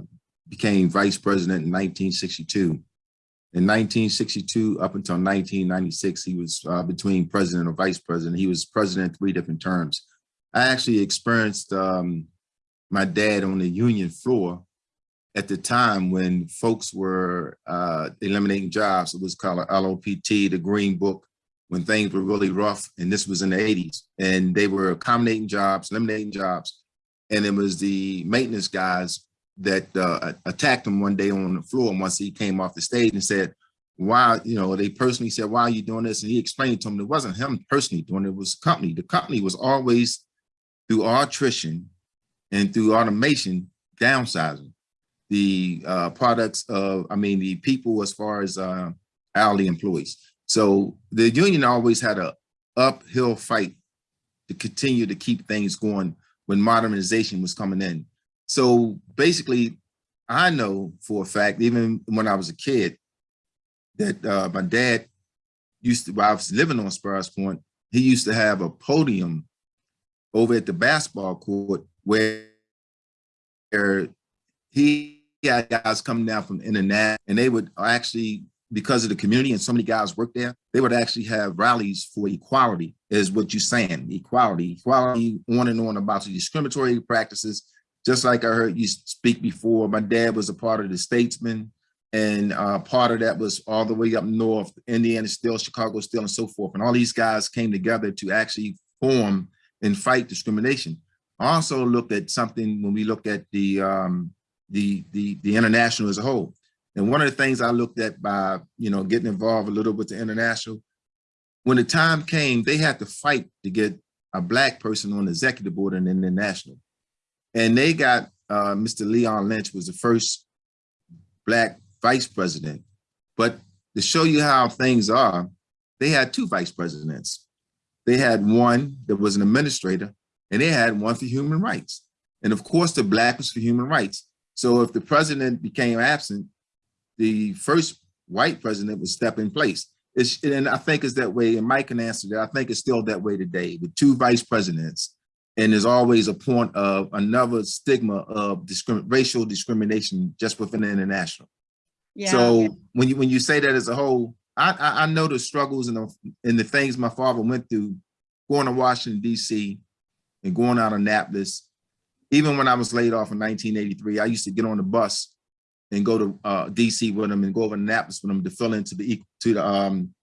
became vice president in 1962. In 1962 up until 1996, he was uh, between president or vice president. He was president three different terms. I actually experienced um, my dad on the union floor at the time when folks were uh, eliminating jobs. It was called LOPT, the Green Book, when things were really rough. And this was in the 80s. And they were accommodating jobs, eliminating jobs. And it was the maintenance guys that uh, attacked him one day on the floor once he came off the stage and said, why, you know, they personally said, why are you doing this? And he explained to him, it wasn't him personally doing it, it was the company. The company was always through attrition and through automation downsizing the uh, products of, I mean, the people as far as uh, hourly employees. So the union always had a uphill fight to continue to keep things going when modernization was coming in. So basically, I know for a fact, even when I was a kid, that uh, my dad used to, while I was living on Sparrows Point, he used to have a podium over at the basketball court where he had guys coming down from internet and they would actually, because of the community and so many guys work there, they would actually have rallies for equality is what you're saying, equality, equality on and on about the discriminatory practices. Just like I heard you speak before, my dad was a part of the statesman and uh, part of that was all the way up north, Indiana still, Chicago still, and so forth. And all these guys came together to actually form and fight discrimination. I also looked at something when we look at the um, the the the international as a whole. And one of the things I looked at by you know getting involved a little with the international, when the time came, they had to fight to get a black person on the executive board in the international, and they got uh, Mr. Leon Lynch was the first black vice president. But to show you how things are, they had two vice presidents. They had one that was an administrator, and they had one for human rights. And of course, the black was for human rights. So if the president became absent, the first white president would step in place. It's, and I think it's that way, and Mike can answer that. I think it's still that way today with two vice presidents. And there's always a point of another stigma of discrim racial discrimination just within the international. Yeah. So when you when you say that as a whole, I, I I know the struggles and the and the things my father went through, going to Washington D.C. and going out of Annapolis. Even when I was laid off in 1983, I used to get on the bus and go to uh, D.C. with them and go over to Annapolis with them to fill into the to the um,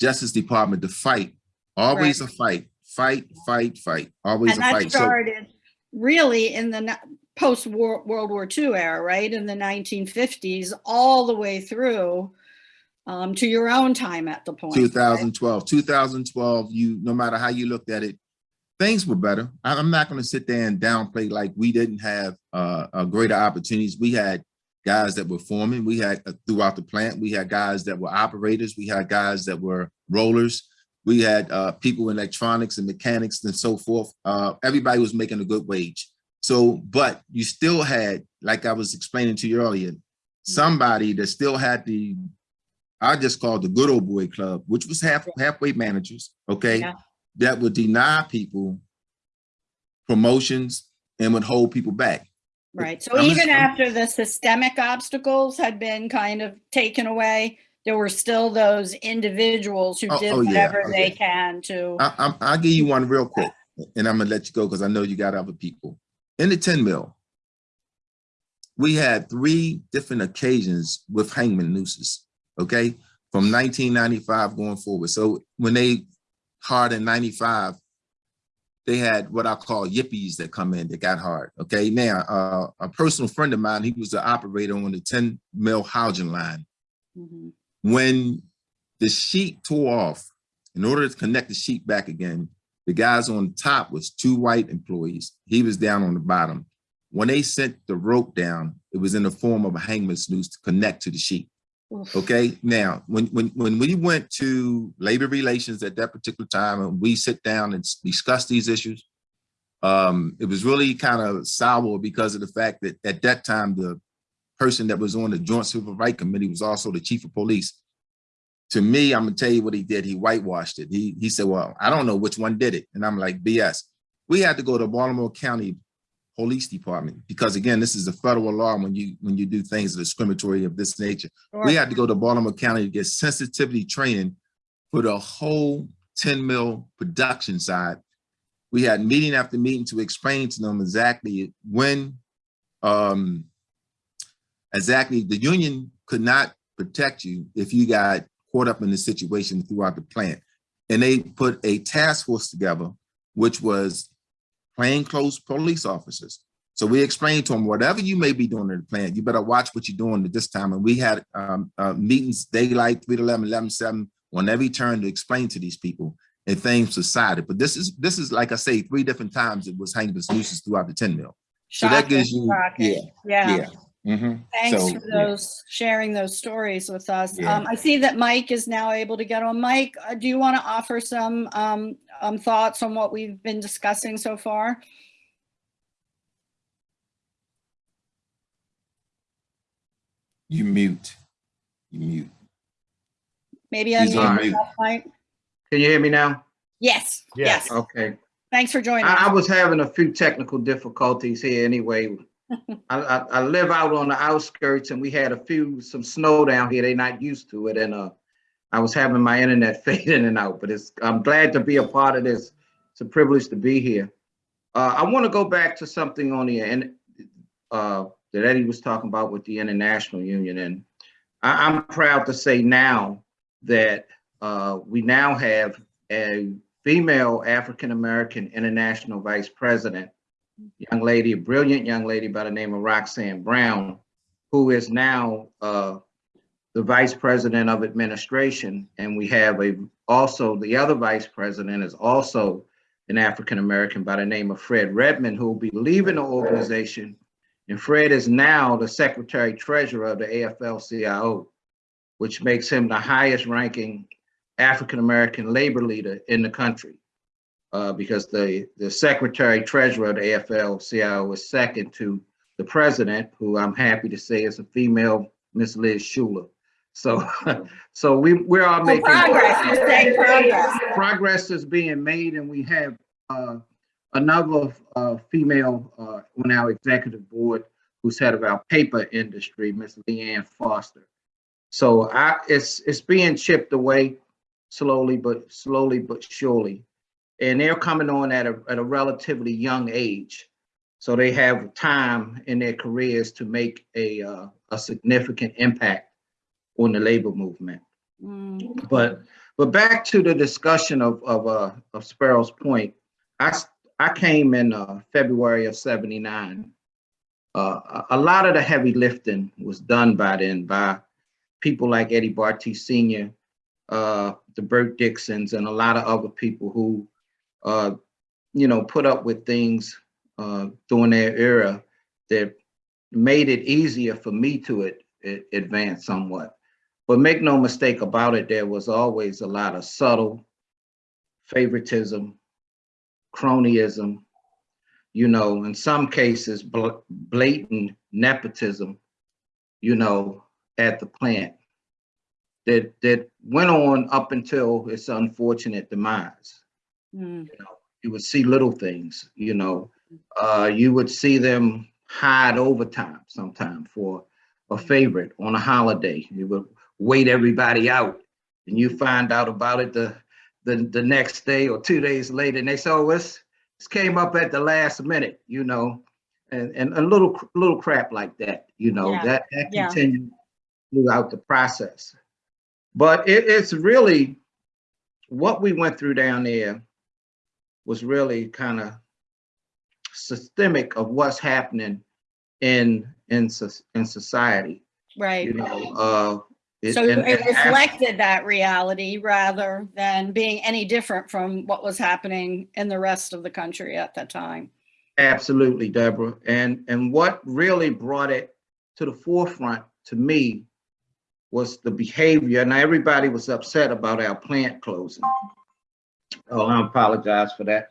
Justice Department to fight. Always a fight, fight, fight, fight. Always And a that fight. So started really in the post World War II era, right? In the 1950s, all the way through um, to your own time at the point. right? 2012 2012 you no matter how you looked at it things were better I- i'm not going to sit there and downplay like we didn't have uh, uh greater opportunities we had guys that were forming. We had uh, throughout the plant we had guys that were operators. We had guys that were rollers. We had uh people in electronics and mechanics and so forth. Uh everybody was making a good wage. So but you still had like i was explaining to you earlier somebody that still had the I just called the good old boy club, which was half halfway managers, okay, Yeah. that would deny people promotions and would hold people back. Right. So I'm even just- after the systemic obstacles had been kind of taken away, there were still those individuals who Oh, did oh, yeah, whatever they can to. I, I'm, I'll give you one real quick, and I'm gonna let you go because I know you got other people. In the tin mill, we had three different occasions with hangman nooses, okay, from 1995 going forward. So when they hard in 95, they had what I call yippies that come in that got hard. Okay, now uh, a personal friend of mine, he was the operator on the tin mill housing line. Mhm. When the sheet tore off, in order to connect the sheet back again, the guys on top was two white employees. He was down on the bottom. When they sent the rope down, it was in the form of a hangman's noose to connect to the sheet. Oof. Okay, now when when when we went to labor relations at that particular time and we sit down and discuss these issues, um, it was really kind of sour because of the fact that at that time the person that was on the Joint Civil Rights Committee was also the chief of police. To me, I'm gonna tell you what he did. He whitewashed it. He he said, "Well, I don't know which one did it," and I'm like, "BS." We had to go to Baltimore County Police Department because again, this is a federal law when you when you do things discriminatory of this nature. We had to go to Baltimore County to get sensitivity training for the whole tin mill production side. We had meeting after meeting to explain to them exactly when, um, exactly the union could not protect you if you got caught up in the situation throughout the plant. And they put a task force together, which was plainclothes police officers. So we explained to them, whatever you may be doing in the plant, you better watch what you're doing at this time. And we had um, uh, meetings daylight, 3 to 11, 11, 7, on every turn to explain to these people and things decided. But this is, this is like I say, three different times it was hanging nooses throughout the tin mill. So that gives you, shocking. yeah, Yeah. yeah. Mhm. Thanks So, for yeah. those, sharing those stories with us. Yeah. Um, I see that Mike is now able to get on. Mike, uh, do you want to offer some um, um, thoughts on what we've been discussing so far? You mute, you mute. Maybe He's on mute. Mike? Can you hear me now? Yes, Yes. yes. Okay. Thanks for joining I, I was having a few technical difficulties here anyway. I, I, live out on the outskirts and we had a few, some snow down here. They're not used to it and, uh, I was having my internet fade in and out, but it's, I'm glad to be a part of this. It's a privilege to be here. Uh, I want to go back to something on the, and, uh, that Eddie was talking about with the International Union. And I, I'm proud to say now that, uh, we now have a female African-American international vice president, young lady, a brilliant young lady by the name of Roxanne Brown, who is now, uh, the vice president of administration. And we have a, also the other vice president is also an African-American by the name of Fred Redmond, who will be leaving the organization. And Fred is now the secretary treasurer of the AFL-CIO, which makes him the highest ranking African-American labor leader in the country. Uh, because the, the secretary treasurer of the AFL-CIO is second to the president, who I'm happy to say is a female, Miss Liz Shuler. So, so we, we're all making. progress, you're progress. Progress is being made and we have, uh, another, uh, female, uh, on our executive board who's head of our paper industry, Miss Leeann Foster. So I, it's, it's being chipped away slowly, but slowly but surely. And they're coming on at a, at a relatively young age. So they have time in their careers to make a, uh, a significant impact on the labor movement. Mm, But, but back to the discussion of, of, uh, of Sparrows Point, I I came in, uh, February of seventy-nine. Uh, a, lot of the heavy lifting was done by then by people like Eddie Bartee Senior, uh, the Burt Dixons and a lot of other people who, uh, you know, put up with things, uh, during their era that made it easier for me to ad- ad- advance somewhat. But make no mistake about it, there was always a lot of subtle favoritism, cronyism, you know, in some cases bl- blatant nepotism, you know, at the plant that that went on up until its unfortunate demise. Mm, You would see little things, you know, uh, you would see them hide overtime sometime for a favorite on a holiday. You would wait everybody out and you find out about it the, the, the next day or two days later and they say, oh, this, this came up at the last minute, you know, and, and a little, little crap like that, you know, Yeah, that, that yeah. continued throughout the process. But it, it's really, what we went through down there was really kind of systemic of what's happening in, in, in society, Right. you know, uh. it- So and- it and reflected that reality rather than being any different from what was happening in the rest of the country at that time. Absolutely, Deborah. And, and what really brought it to the forefront to me was the behavior. Now, everybody was upset about our plant closing. Oh, I apologize for that.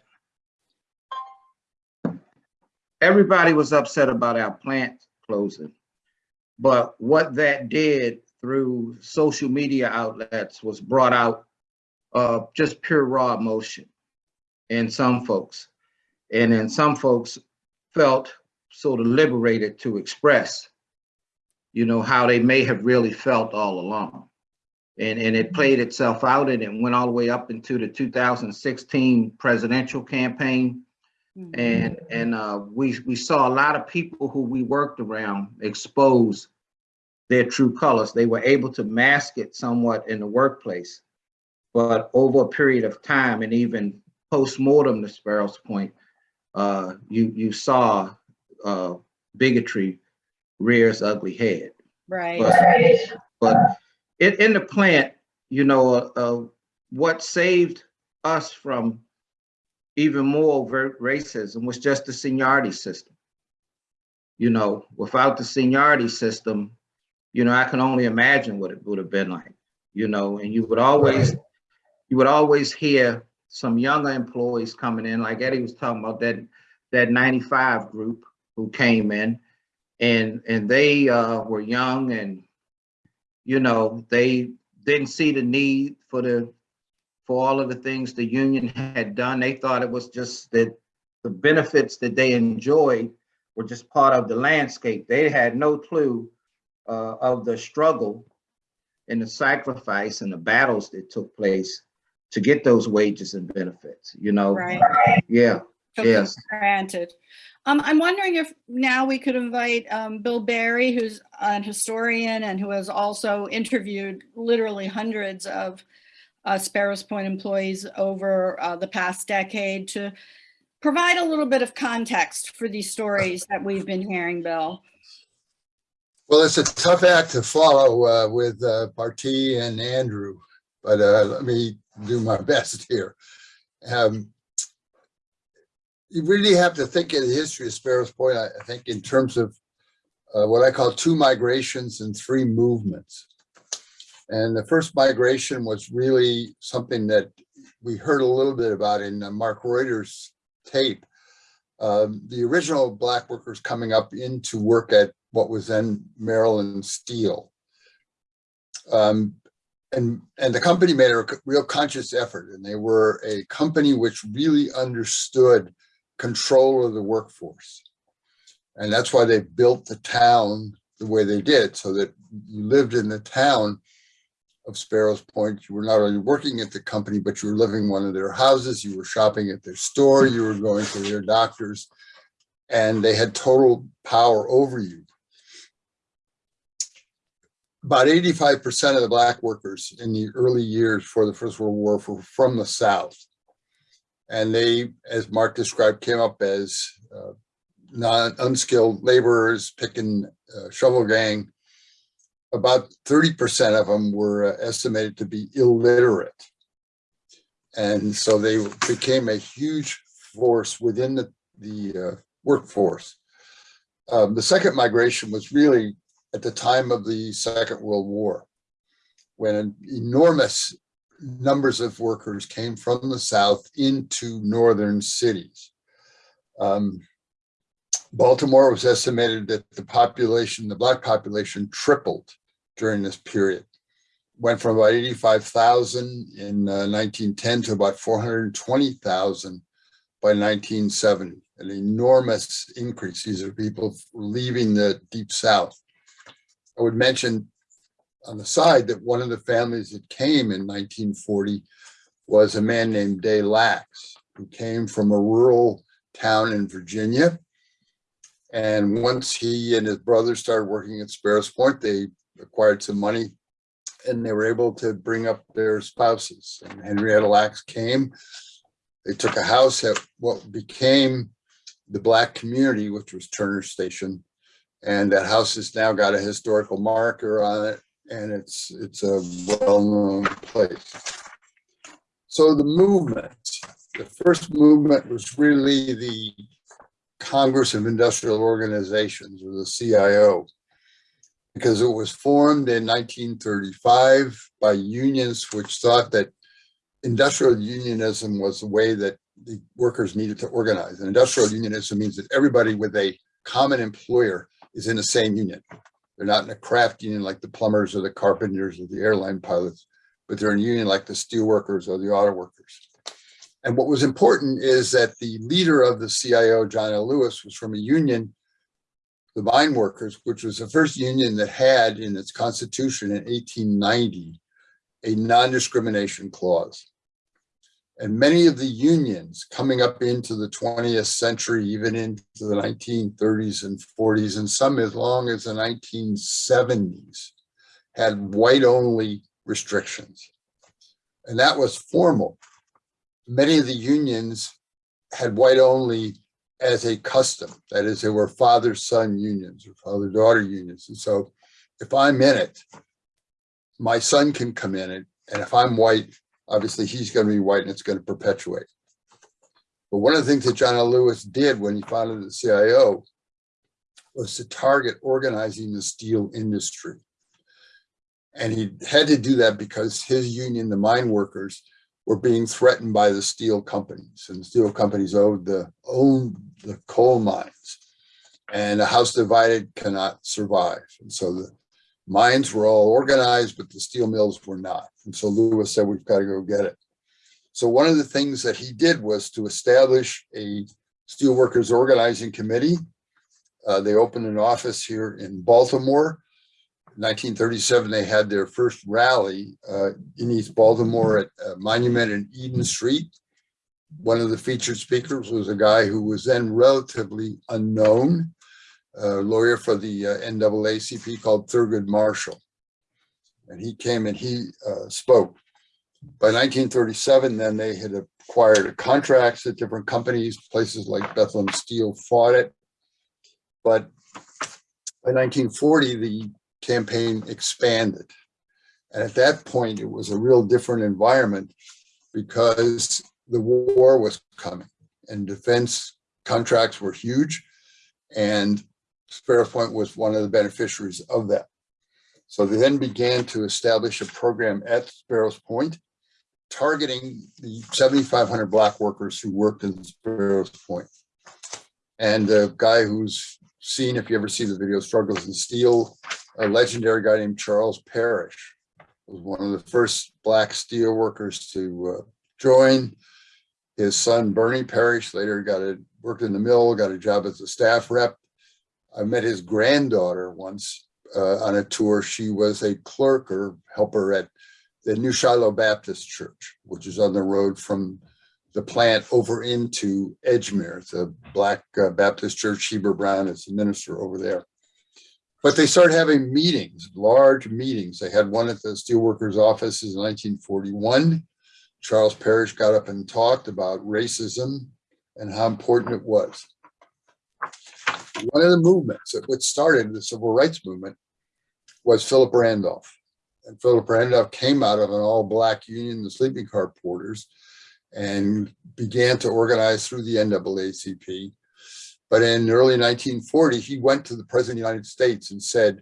Everybody was upset about our plant closing. But what that did through social media outlets was brought out uh, just pure raw emotion in some folks. And then some folks felt sort of liberated to express, you know, how they may have really felt all along. And, and it played itself out and it went all the way up into the 2016 presidential campaign. Mhm. And, and uh, we, we saw a lot of people who we worked around expose their true colors. They were able to mask it somewhat in the workplace. But over a period of time and even post-mortem to Sparrow's point, uh, you, you saw uh, bigotry rear its ugly head. Right. But, but in, in the plant, you know, uh, uh, what saved us from even more overt racism was just the seniority system. You know, without the seniority system, you know, I can only imagine what it would have been like, you know, and you would always, you would always hear some younger employees coming in, like Eddie was talking about that, that 95 group who came in and, and they uh, were young and, you know, they didn't see the need for the, for all of the things the union had done. They thought it was just that the benefits that they enjoyed were just part of the landscape. They had no clue uh, of the struggle and the sacrifice and the battles that took place to get those wages and benefits, you know? Right. Yeah, Took Yes. Granted. Um, I'm wondering if now we could invite, um, Bill Barry, who's an historian and who has also interviewed literally hundreds of uh, Sparrows Point employees over uh, the past decade to provide a little bit of context for these stories that we've been hearing, Bill. Well, it's a tough act to follow uh, with uh, and Andrew, but uh, let me do my best here. Um, you really have to think the history of Sparrows Point, I I think, in terms of uh, what I call two migrations and three movements. And the first migration was really something that we heard a little bit about in uh, Mark Reutter's tape. Um, the original black workers coming up into work at what was then Maryland Steel. Um, and, and the company made a real conscious effort and they were a company which really understood control of the workforce. And that's why they built the town the way they did, so that you lived in the town of Sparrows Point. You were not only working at the company, but you were living in one of their houses, you were shopping at their store, you were going to their doctors, and they had total power over you. About 85% of the black workers in the early years for the First World War were from the South. And they, as Mark described, came up as uh, non unskilled laborers picking uh, shovel gang. About 30% of them were uh, estimated to be illiterate. And so they became a huge force within the, the uh, workforce. Um, the second migration was really at the time of the Second World War, when an enormous numbers of workers came from the South into northern cities. Um, Baltimore was estimated that the population, the black population tripled during this period. Went from about 85,000 in uh, 1910 to about 420,000 by 1970, an enormous increase. These are people leaving the deep South. I would mention on the side that one of the families that came in 1940 was a man named Day Lacks, who came from a rural town in Virginia. And once he and his brother started working at Sparrows Point, they acquired some money and they were able to bring up their spouses. And Henrietta Lacks came. They took a house at what became the Black community, which was Turner Station. And that house has now got a historical marker on it and it's it's a well-known place. So the movement, the first movement was really the Congress of Industrial Organizations or the CIO because it was formed in 1935 by unions which thought that industrial unionism was the way that the workers needed to organize. And industrial unionism means that everybody with a common employer is in the same union. They're not in a craft union like the plumbers or the carpenters or the airline pilots, but they're in union like the steel workers or the auto workers. And what was important is that the leader of the CIO, John L. Lewis, was from a union, the mine workers, which was the first union that had in its constitution in 1890 a non-discrimination clause. And many of the unions coming up into the 20th century, even into the 1930s and 40s, and some as long as the 1970s, had white-only restrictions. And that was formal. Many of the unions had white-only as a custom. That is, they were father-son unions or father-daughter unions. And so if I'm in it, my son can come in it. And if I'm white, obviously he's going to be white and it's going to perpetuate. But one of the things that John L. Lewis did when he founded the CIO was to target organizing the steel industry. And he had to do that because his union, the mine workers, were being threatened by the steel companies and the steel companies owed the owned the coal mines and a house divided cannot survive. And so the mines were all organized, but the steel mills were not. And so Lewis said, we've got to go get it. So one of the things that he did was to establish a steelworkers organizing committee Uh, they opened an office here in Baltimore. 1937, they had their first rally uh, in East Baltimore at uh, Monument and Eden Street. One of the featured speakers was a guy who was then relatively unknown, a lawyer for the uh, NAACP called Thurgood Marshall. And he came and he uh, spoke. By 1937, then they had acquired contracts at different companies, places like Bethlehem Steel fought it. But by 1940, the campaign expanded. And at that point, it was a real different environment because the war was coming and defense contracts were huge. And Sparrows Point was one of the beneficiaries of that. So they then began to establish a program at Sparrows Point targeting the 7,500 black workers who worked in Sparrows Point. And the guy who's seen, if you ever see the video, Struggles in Steel, a legendary guy named Charles Parrish was one of the first black steel workers to uh, join. His son Bernie Parrish later got a worked in the mill, got a job as a staff rep. I met his granddaughter once uh, on a tour. She was a clerk or helper at the New Shiloh Baptist Church, which is on the road from the plant over into Edgemere. A black uh, Baptist church. Heber Brown is the minister over there. But they started having meetings, large meetings. They had one at the steelworkers offices in 1941. Charles Parrish got up and talked about racism and how important it was. One of the movements that started the civil rights movement was Philip Randolph. And Philip Randolph came out of an all black union, the sleeping car porters, and began to organize through the NAACP. But in early 1940, he went to the president of the United States and said,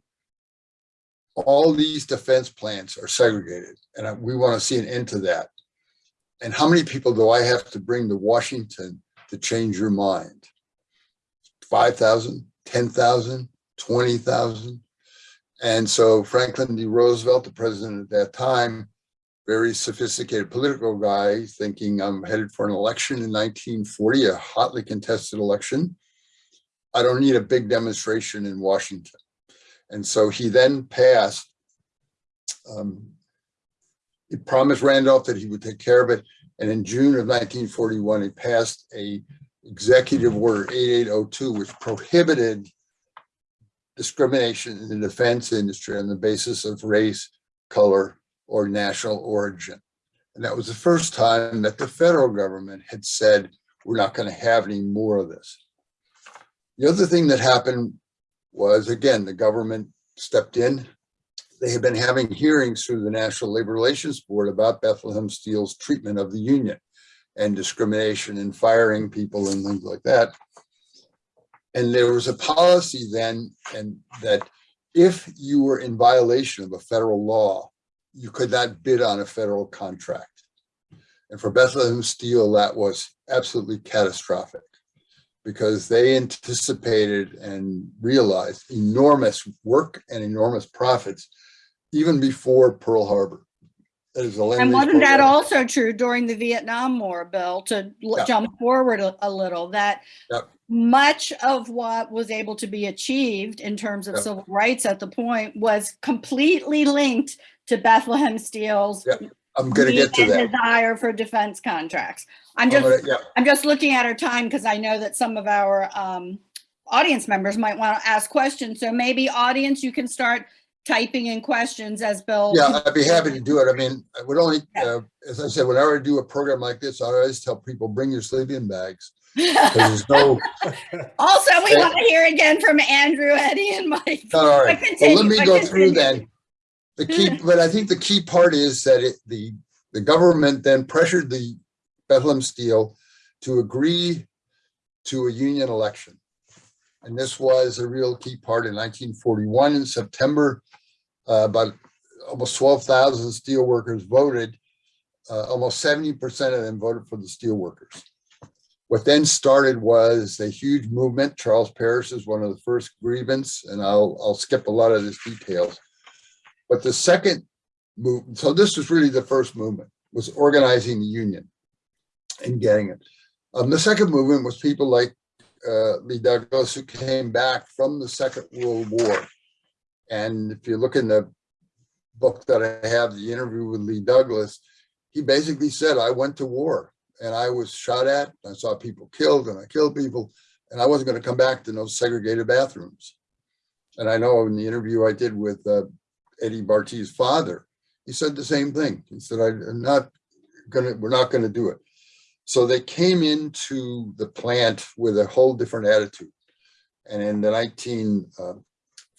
all these defense plants are segregated and we want to see an end to that. And how many people do I have to bring to Washington to change your mind? 5,000, 10,000, 20,000. And so Franklin D. Roosevelt, the president at that time, very sophisticated political guy, thinking I'm headed for an election in 1940, a hotly contested election. I don't need a big demonstration in Washington. And so he then passed, um, he promised Randolph that he would take care of it. And in June of 1941, he passed a executive order 8802, which prohibited discrimination in the defense industry on the basis of race, color, or national origin. And that was the first time that the federal government had said, we're not going to have any more of this. The other thing that happened was, again, the government stepped in. They had been having hearings through the National Labor Relations Board about Bethlehem Steel's treatment of the union and discrimination and firing people and things like that. And there was a policy then and that if you were in violation of a federal law, you could not bid on a federal contract. And for Bethlehem Steel, that was absolutely catastrophic because they anticipated and realized enormous work and enormous profits even before Pearl Harbor. And wasn't that also true during the Vietnam War, Bill, to Yeah. jump forward a, a little, that Yep. much of what was able to be achieved in terms of Yep. civil rights at the point was completely linked to Bethlehem Steel's. I'm gonna get to need and that. desire for defense contracts. I'm I'm just, gonna- yeah. I'm just looking at our time because I know that some of our um, audience members might want to ask questions. So maybe audience, you can start typing in questions as Bill. Yeah, I'd be happy to do it. I mean, I would only, uh, as I said, whenever I do a program like this, I always tell people, bring your sleeping bags. There's no, Also, we want to hear again from Andrew, Eddie, and Mike. all right. But Well, let me go through continue. then. The key, but I think the key part is that it, the, the government then pressured the Bethlehem Steel to agree to a union election. And this was a real key part in 1941 in September. Uh, about almost 12,000 steel workers voted. Uh, almost 70% of them voted for the steel workers. What then started was a huge movement. Charles Parrish is one of the first grievance, and I'll, I'll skip a lot of this details. But the second movement, so this was really the first movement, was organizing the union and getting it. Um, the second movement was people like uh, Lee Douglas, who came back from the Second World War. And if you look in the book that I have, the interview with Lee Douglas, he basically said, I went to war and I was shot at, I saw people killed and I killed people, and I wasn't gonna come back to no segregated bathrooms. And I know in the interview I did with uh, Eddie Bartee's father, he said the same thing. He said, I'm not gonna, we're not gonna do it. So they came into the plant with a whole different attitude. And in the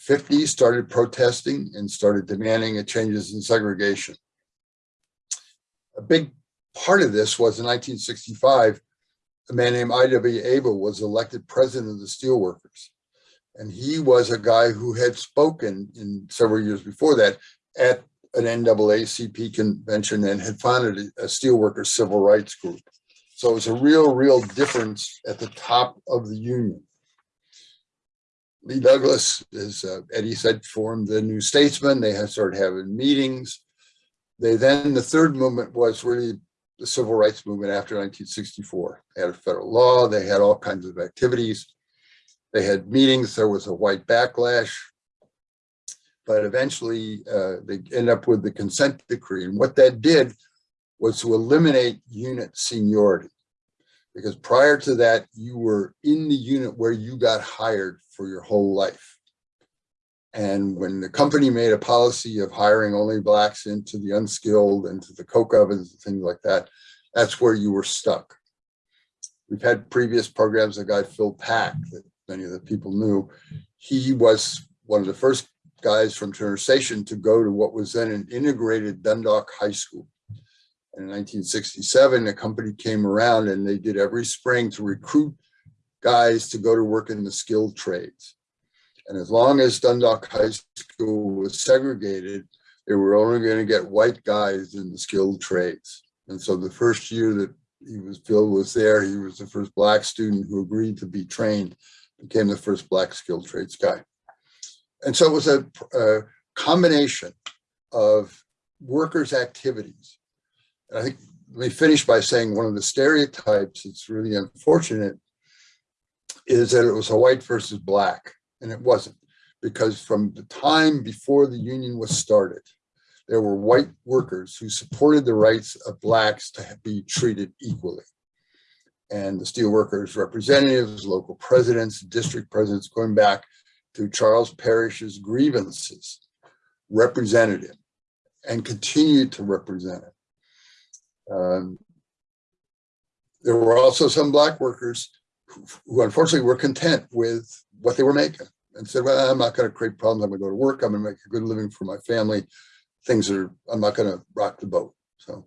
1950s, started protesting and started demanding a changes in segregation. A big part of this was in 1965, a man named I.W. Abel was elected president of the steelworkers. And he was a guy who had spoken in several years before that at an NAACP convention and had founded a steelworkers civil rights group. So it was a real, real difference at the top of the union. Lee Douglas, as uh, Eddie said, formed the New Statesman. They had started having meetings. They then, the third movement was really the civil rights movement after 1964. They had a federal law. They had all kinds of activities. They had meetings. There was a white backlash. But eventually, uh, they end up with the consent decree. And what that did was to eliminate unit seniority. Because prior to that, you were in the unit where you got hired for your whole life. And when the company made a policy of hiring only blacks into the unskilled, into the coke ovens and things like that, that's where you were stuck. We've had previous programs, a guy Phil Pack that many of the people knew. He was one of the first guys from Turner Station to go to what was then an integrated Dundalk High School. In 1967, the company came around and they did every spring to recruit guys to go to work in the skilled trades. And as long as Dundalk High School was segregated, they were only going to get white guys in the skilled trades. And so the first year that he was Phil was there, he was the first black student who agreed to be trained, became the first black skilled trades guy. And so it was a, a combination of workers' activities and I think let me finish by saying one of the stereotypes that's really unfortunate is that it was a white versus black, and it wasn't. Because from the time before the union was started, there were white workers who supported the rights of blacks to be treated equally. And the steelworkers representatives, local presidents, district presidents, going back to Charles Parrish's grievances, represented him and continued to represent him. Um, there were also some black workers who, who, unfortunately were content with what they were making and said, well, I'm not going to create problems. I'm going to go to work. I'm going to make a good living for my family. Things are, I'm not going to rock the boat. So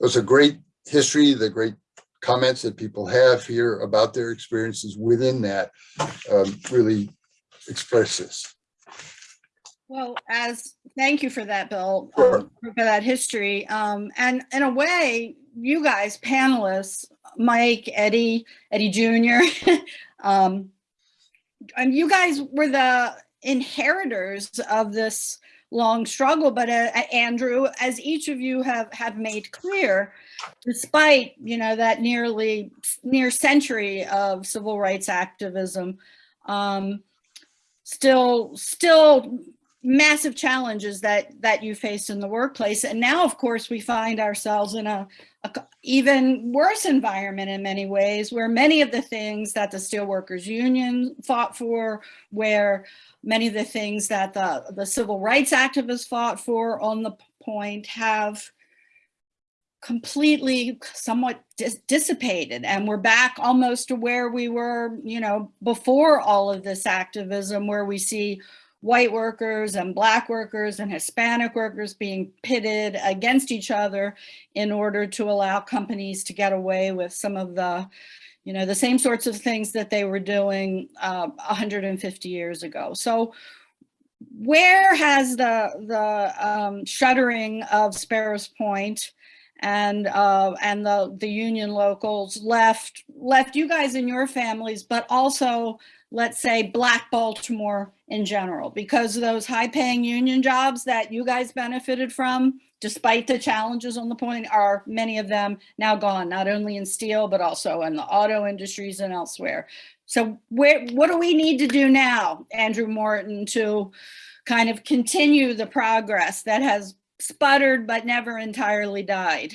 it was a great history, the great comments that people have here about their experiences within that um, really express this. Well, as thank you for that, Bill, Sure. um, for that history. Um, and in a way, you guys, panelists, Mike, Eddie, Eddie Jr., um, and you guys were the inheritors of this long struggle. But uh, Andrew, as each of you have have made clear, despite you know that nearly near century of civil rights activism, um, still still massive challenges that that you faced in the workplace. And now of course we find ourselves in a, a, even worse environment in many ways where many of the things that the steelworkers union fought for where many of the things that the the civil rights activists fought for on the point have completely somewhat dis dissipated. And we're back almost to where we were you know before all of this activism where we see white workers and black workers and Hispanic workers being pitted against each other in order to allow companies to get away with some of the, you know, the same sorts of things that they were doing uh, 150 years ago. So where has the, the um, shuttering of Sparrows Point and uh, and the the union locals left left you guys and your families, but also let's say Black Baltimore in general, because those high paying union jobs that you guys benefited from, despite the challenges on the point, are many of them now gone, not only in steel, but also in the auto industries and elsewhere. So where, what do we need to do now, Andrew Morton, to kind of continue the progress that has sputtered but never entirely died?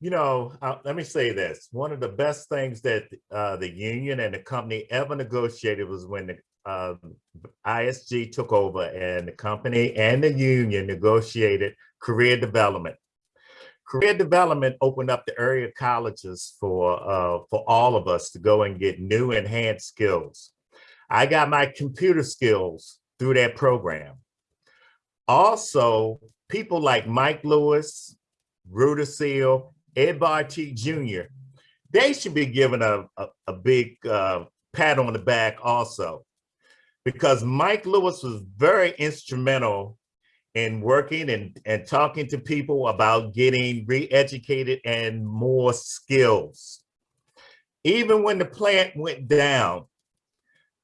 You know, uh, let me say this. One of the best things that uh, the union and the company ever negotiated was when the uh, ISG took over and the company and the union negotiated career development. Career development opened up the area colleges for uh, for all of us to go and get new enhanced skills. I got my computer skills through that program. Also, people like Mike Lewis, Rudacille, Ed Bartee Jr., they should be given a, a, a big uh, pat on the back also, because Mike Lewis was very instrumental in working and, and talking to people about getting re-educated and more skills. Even when the plant went down,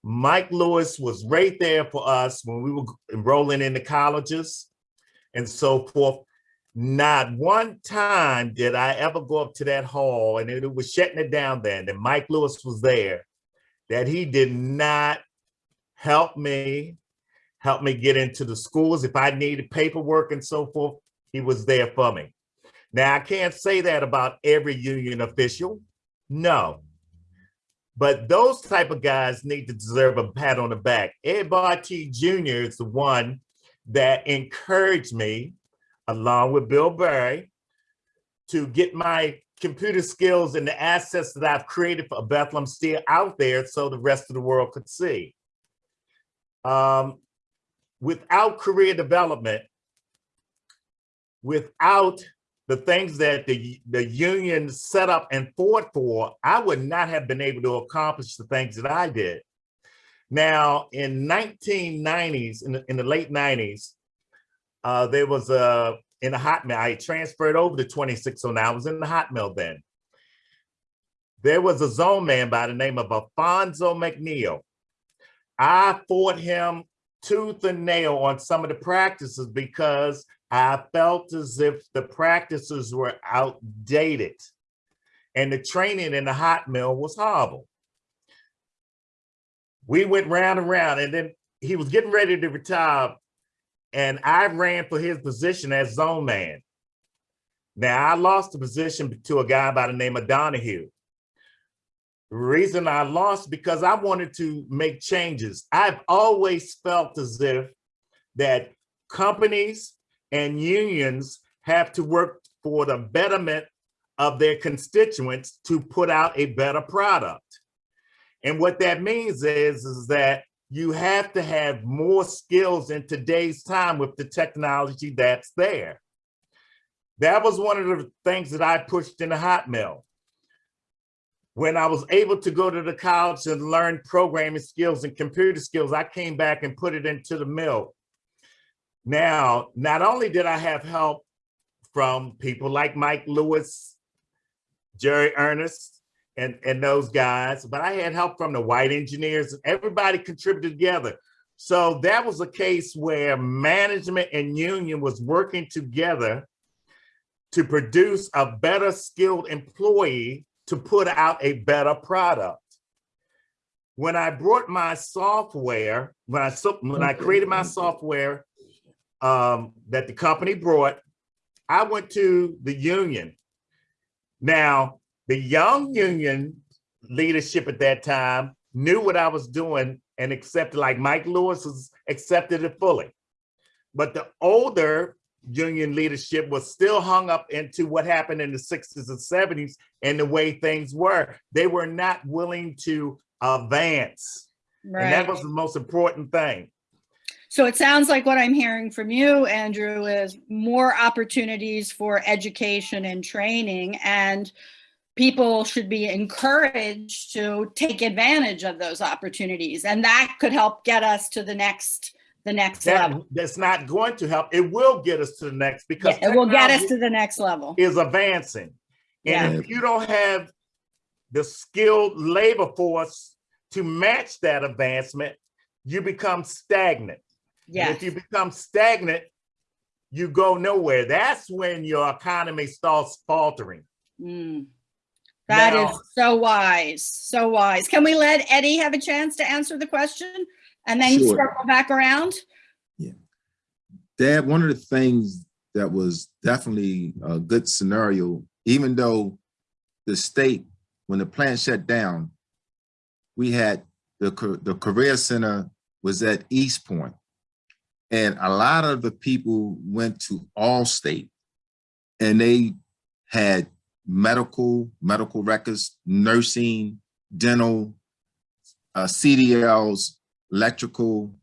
Mike Lewis was right there for us when we were enrolling in the colleges and so forth. Not one time did I ever go up to that hall and it was shutting it down then, and Mike Lewis was there, that he did not help me, help me get into the schools. If I needed paperwork and so forth, he was there for me. Now, I can't say that about every union official, no. But those type of guys need to deserve a pat on the back. Ed Bartee Jr. is the one that encouraged me along with Bill Berry, to get my computer skills and the assets that I've created for Bethlehem Steel out there so the rest of the world could see. Um, without career development, without the things that the, the union set up and fought for, I would not have been able to accomplish the things that I did. Now, in 1990s, in the, in the late 90s, uh, there was a, in the hot mill, I transferred over to 2609, I was in the hot mill then. There was a zone man by the name of Alfonso McNeil. I fought him tooth and nail on some of the practices because I felt as if the practices were outdated and the training in the hot mill was horrible. We went round and round and then he was getting ready to retire and I ran for his position as zone man. Now I lost the position to a guy by the name of Donahue. The reason I lost because I wanted to make changes. I've always felt as if that companies and unions have to work for the betterment of their constituents to put out a better product. And what that means is, is that you have to have more skills in today's time with the technology that's there. That was one of the things that I pushed in the hot mill. When I was able to go to the college and learn programming skills and computer skills, I came back and put it into the mill. Now, not only did I have help from people like Mike Lewis, Jerry Ernest, and, and those guys, but I had help from the white engineers. Everybody contributed together. So that was a case where management and union was working together to produce a better skilled employee to put out a better product. When I brought my software, when I, when I created my software um, that the company brought, I went to the union. Now, the young union mm-hmm. leadership at that time knew what I was doing and accepted, like Mike Lewis was accepted it fully. But the older union leadership was still hung up into what happened in the 60s and 70s and the way things were. They were not willing to advance. Right. And that was the most important thing. So it sounds like what I'm hearing from you, Andrew, is more opportunities for education and training and people should be encouraged to take advantage of those opportunities. And that could help get us to the next the next that, level. that's not going to help. It will get us to the next because yeah, it will get us to the next level. is advancing. And yeah. if you don't have the skilled labor force to match that advancement you become stagnant. Yeah if you become stagnant you go nowhere. That's when your economy starts faltering. Mm. That Now- is so wise, so wise. Can we let Eddie have a chance to answer the question and then Sure. circle back around? Yeah. Dad, one of the things that was definitely a good scenario, even though the state, when the plant shut down, we had the, the career center was at East Point. And a lot of the people went to Allstate and they had medical, medical records, nursing, dental, uh, CDLs, electrical,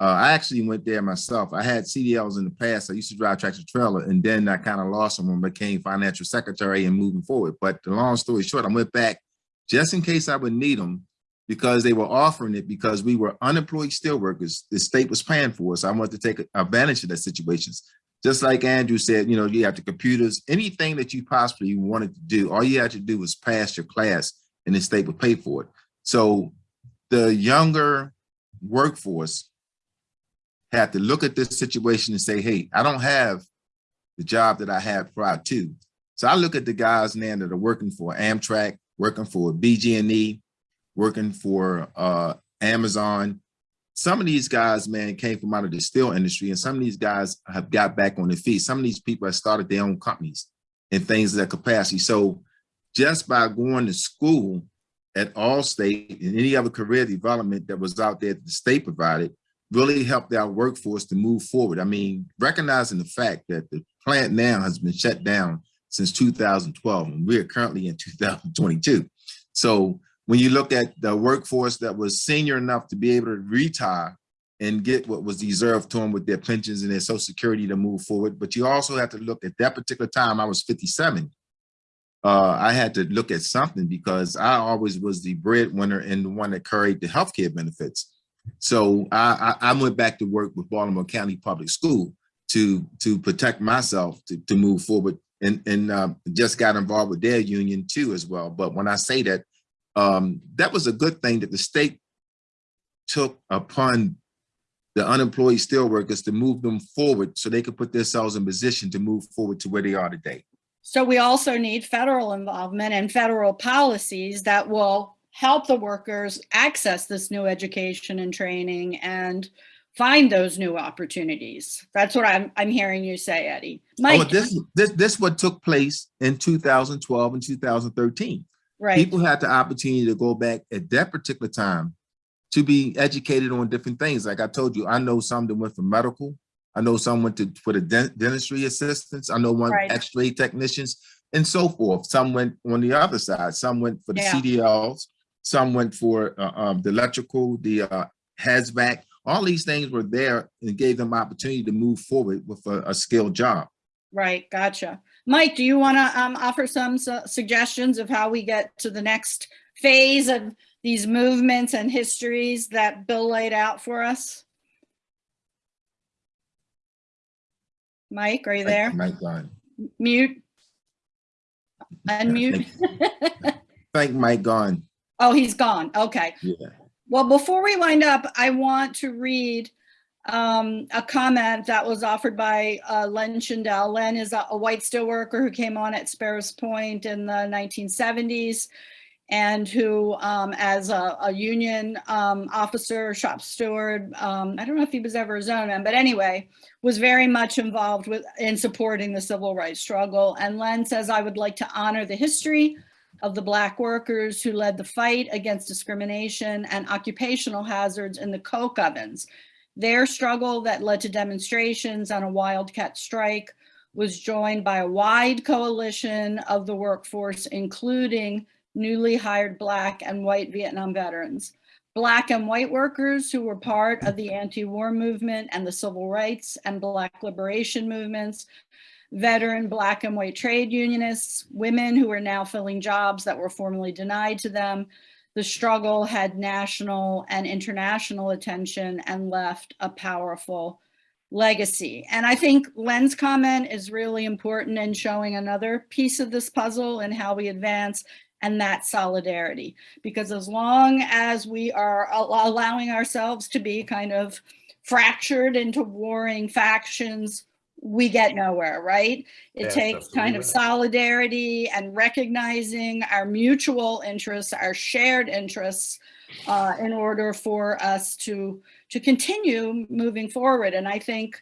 uh, I actually went there myself. I had CDLs in the past. I used to drive tractor trailer and then I kind of lost them I became financial secretary and moving forward. But the long story short, I went back just in case I would need them because they were offering it because we were unemployed steelworkers. The state was paying for us. I wanted to take advantage of that situations. Just like Andrew said, you know, you have the computers, anything that you possibly wanted to do, all you had to do was pass your class and the state would pay for it. So the younger workforce had to look at this situation and say, hey, I don't have the job that I had prior to. So I look at the guys now that are working for Amtrak, working for BG&E, working for uh, Amazon. Some of these guys, man, came from out of the steel industry, and some of these guys have got back on their feet. Some of these people have started their own companies and things of that capacity. So just by going to school at Allstate and any other career development that was out there that the state provided, really helped our workforce to move forward. I mean, recognizing the fact that the plant now has been shut down since 2012, and we're currently in 2022. So when you look at the workforce that was senior enough to be able to retire and get what was deserved to them with their pensions and their social security to move forward, but you also have to look at that particular time, I was 57. Uh, I had to look at something because I always was the breadwinner and the one that carried the healthcare benefits. So I, I, I went back to work with Baltimore County Public School to to protect myself to, to move forward and and uh, just got involved with their union too as well. But when I say that, um, that was a good thing that the state took upon the unemployed steelworkers to move them forward so they could put themselves in position to move forward to where they are today. So we also need federal involvement and federal policies that will help the workers access this new education and training and find those new opportunities. That's what I'm, I'm hearing you say, Eddie. Oh, this this this what took place in 2012 and 2013. Right, People had the opportunity to go back at that particular time to be educated on different things. Like I told you, I know some that went for medical. I know some went to for the dentistry assistants. I know one Right. X-ray technicians and so forth. Some went on the other side. Some went for the Yeah. CDLs. Some went for uh, um, the electrical, the uh, HAZVAC. All these things were there and gave them opportunity to move forward with a, a skilled job. right, gotcha. Mike, do you want to um, offer some su- suggestions of how we get to the next phase of these movements and histories that Bill laid out for us? Mike, are you there? Mike Gone. Mute? Unmute? Thank Mike Gone. Oh, he's gone. Okay. Yeah. Well, before we wind up, I want to read um, a comment that was offered by uh, Len Shindel. Len is a, a white steelworker who came on at Sparrows Point in the 1970s and who, um, as a, a union um, officer, shop steward, um, I don't know if he was ever a zoneman, but anyway, was very much involved with in supporting the civil rights struggle. And Len says, I would like to honor the history of the Black workers who led the fight against discrimination and occupational hazards in the coke ovens. Their struggle that led to demonstrations and a wildcat strike was joined by a wide coalition of the workforce, including newly hired Black and white Vietnam veterans. Black and white workers who were part of the anti-war movement and the civil rights and Black liberation movements veteran black and white trade unionists, women who are now filling jobs that were formerly denied to them. The struggle had national and international attention and left a powerful legacy. And I think Len's comment is really important in showing another piece of this puzzle and how we advance and that solidarity. Because as long as we are allowing ourselves to be kind of fractured into warring factions, we get nowhere, right? It Yes, takes kind of solidarity and recognizing our mutual interests, our shared interests, uh, in order for us to to continue moving forward. And I think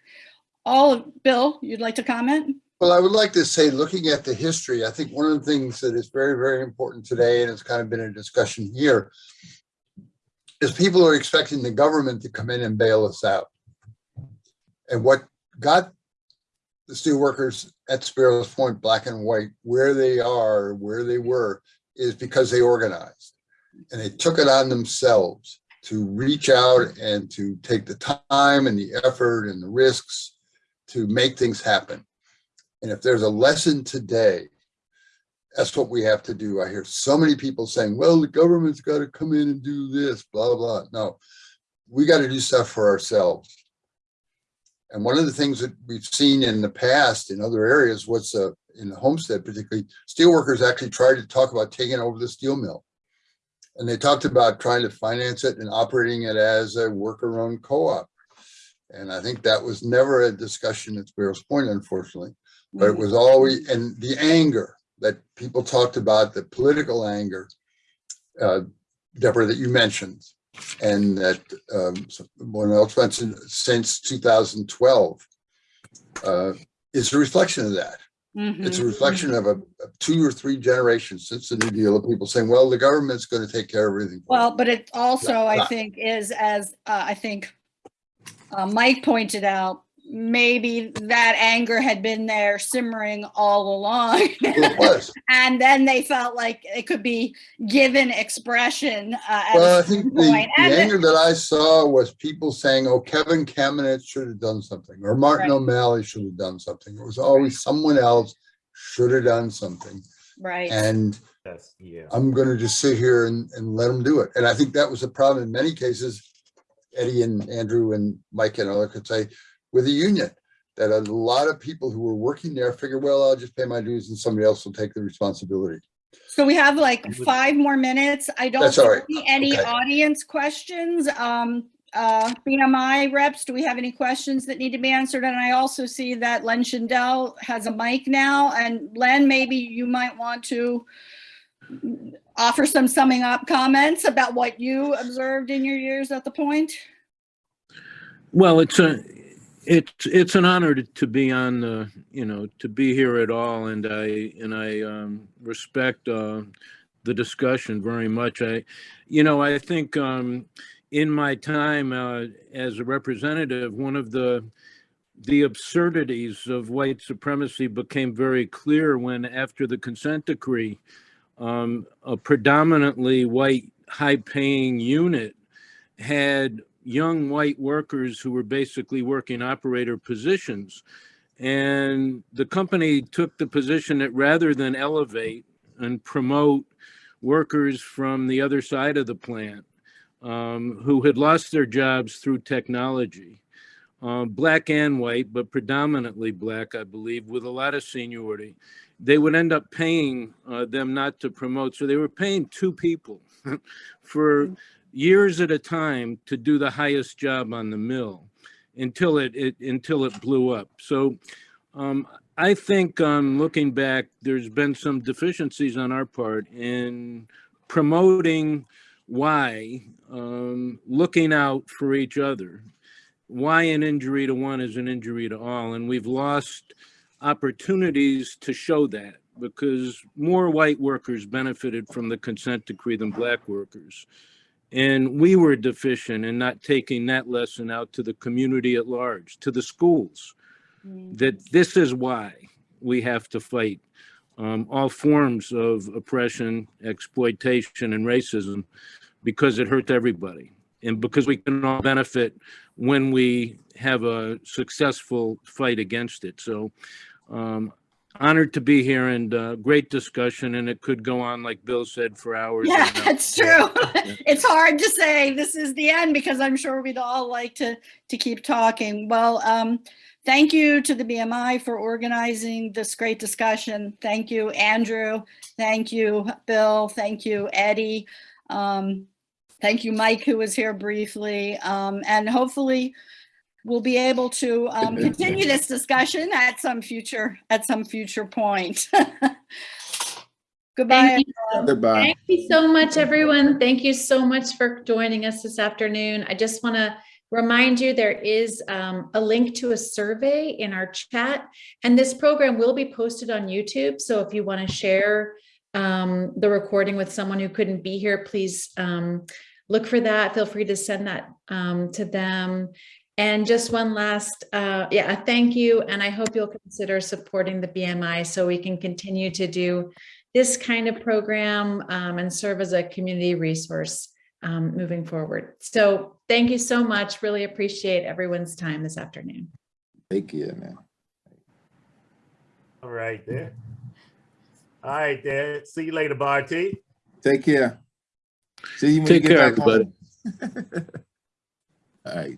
all of Bill, you'd like to comment? Well, I would like to say, looking at the history, I think one of the things that is very, very important today, and it's kind of been a discussion here, is people are expecting the government to come in and bail us out. And what got the steelworkers at Sparrows Point, black and white, where they are, where they were, is because they organized. And they took it on themselves to reach out and to take the time and the effort and the risks to make things happen. And if there's a lesson today, that's what we have to do. I hear so many people saying, well, the government's got to come in and do this, blah, blah. No, we got to do stuff for ourselves. And one of the things that we've seen in the past in other areas was uh, in the Homestead particularly, steelworkers actually tried to talk about taking over the steel mill. And they talked about trying to finance it and operating it as a worker-owned co-op. And I think that was never a discussion at Sparrows Point, unfortunately. But it was always, and the anger that people talked about, the political anger, uh, Deborah, that you mentioned, and that um, one else mentioned since 2012, uh, is a reflection of that. It's a reflection of a, of two or three generations since the New Deal of people saying, well, the government's going to take care of everything. Well, us." but it also, I think, is as uh, I think uh, Mike pointed out, maybe that anger had been there simmering all along. It was. and then they felt like it could be given expression. Uh, Well, I think the, the anger that I saw was people saying, oh, Kevin Kamenetz should have done something, or Martin Right. O'Malley should have done something. It was always someone else should have done something. right. And That's, yeah. I'm gonna just sit here and, and let them do it. And I think that was a problem in many cases. Eddie and Andrew and Mike and other could say with the union, that a lot of people who were working there figure, well, I'll just pay my dues and somebody else will take the responsibility. So we have like five more minutes. I don't That's all right. see any Okay. audience questions. Um, uh, BMI reps, do we have any questions that need to be answered? And I also see that Len Shindel has a mic now. And Len, maybe you might want to offer some summing up comments about what you observed in your years at the point. Well, it's a, it's, it's an honor to, to be on the, you know, to be here at all, and I, and I um, respect uh, the discussion very much. I, you know, I think um, in my time uh, as a representative, one of the, the absurdities of white supremacy became very clear when, after the consent decree, um, a predominantly white, high-paying unit had young white workers who were basically working operator positions. And the company took the position that rather than elevate and promote workers from the other side of the plant um, who had lost their jobs through technology, uh, black and white, but predominantly black, I believe, with a lot of seniority, they would end up paying uh, them not to promote. So they were paying two people for years at a time to do the highest job on the mill until it, it until it blew up. So um, I think um, looking back, there's been some deficiencies on our part in promoting why, um, looking out for each other, why an injury to one is an injury to all. And we've lost opportunities to show that because more white workers benefited from the consent decree than black workers. And we were deficient in not taking that lesson out to the community at large, to the schools, that this is why we have to fight um, all forms of oppression, exploitation, and racism, because it hurts everybody. And because we can all benefit when we have a successful fight against it. So um, honored to be here and uh, great discussion. And it could go on, like Bill said, for hours. Yeah, that's true. It's hard to say this is the end because I'm sure we'd all like to, to keep talking. Well, um, thank you to the BMI for organizing this great discussion. Thank you, Andrew. Thank you, Bill. Thank you, Eddie. Um, thank you, Mike, who was here briefly. Um, and hopefully we'll be able to um, continue this discussion at some future, at some future point. Goodbye. Thank you. Goodbye. Thank you so much, everyone. Thank you so much for joining us this afternoon. I just want to remind you there is um, a link to a survey in our chat, and this program will be posted on YouTube. So if you want to share um, the recording with someone who couldn't be here, please um, look for that. Feel free to send that um, to them. And just one last, uh, yeah, a thank you. And I hope you'll consider supporting the BMI so we can continue to do this kind of program um, and serve as a community resource um, moving forward. So thank you so much. Really appreciate everyone's time this afternoon. Thank you, man. All right, there. All right, there. See you later, Bartee. Take care. See you when Take you get care, back home. All right.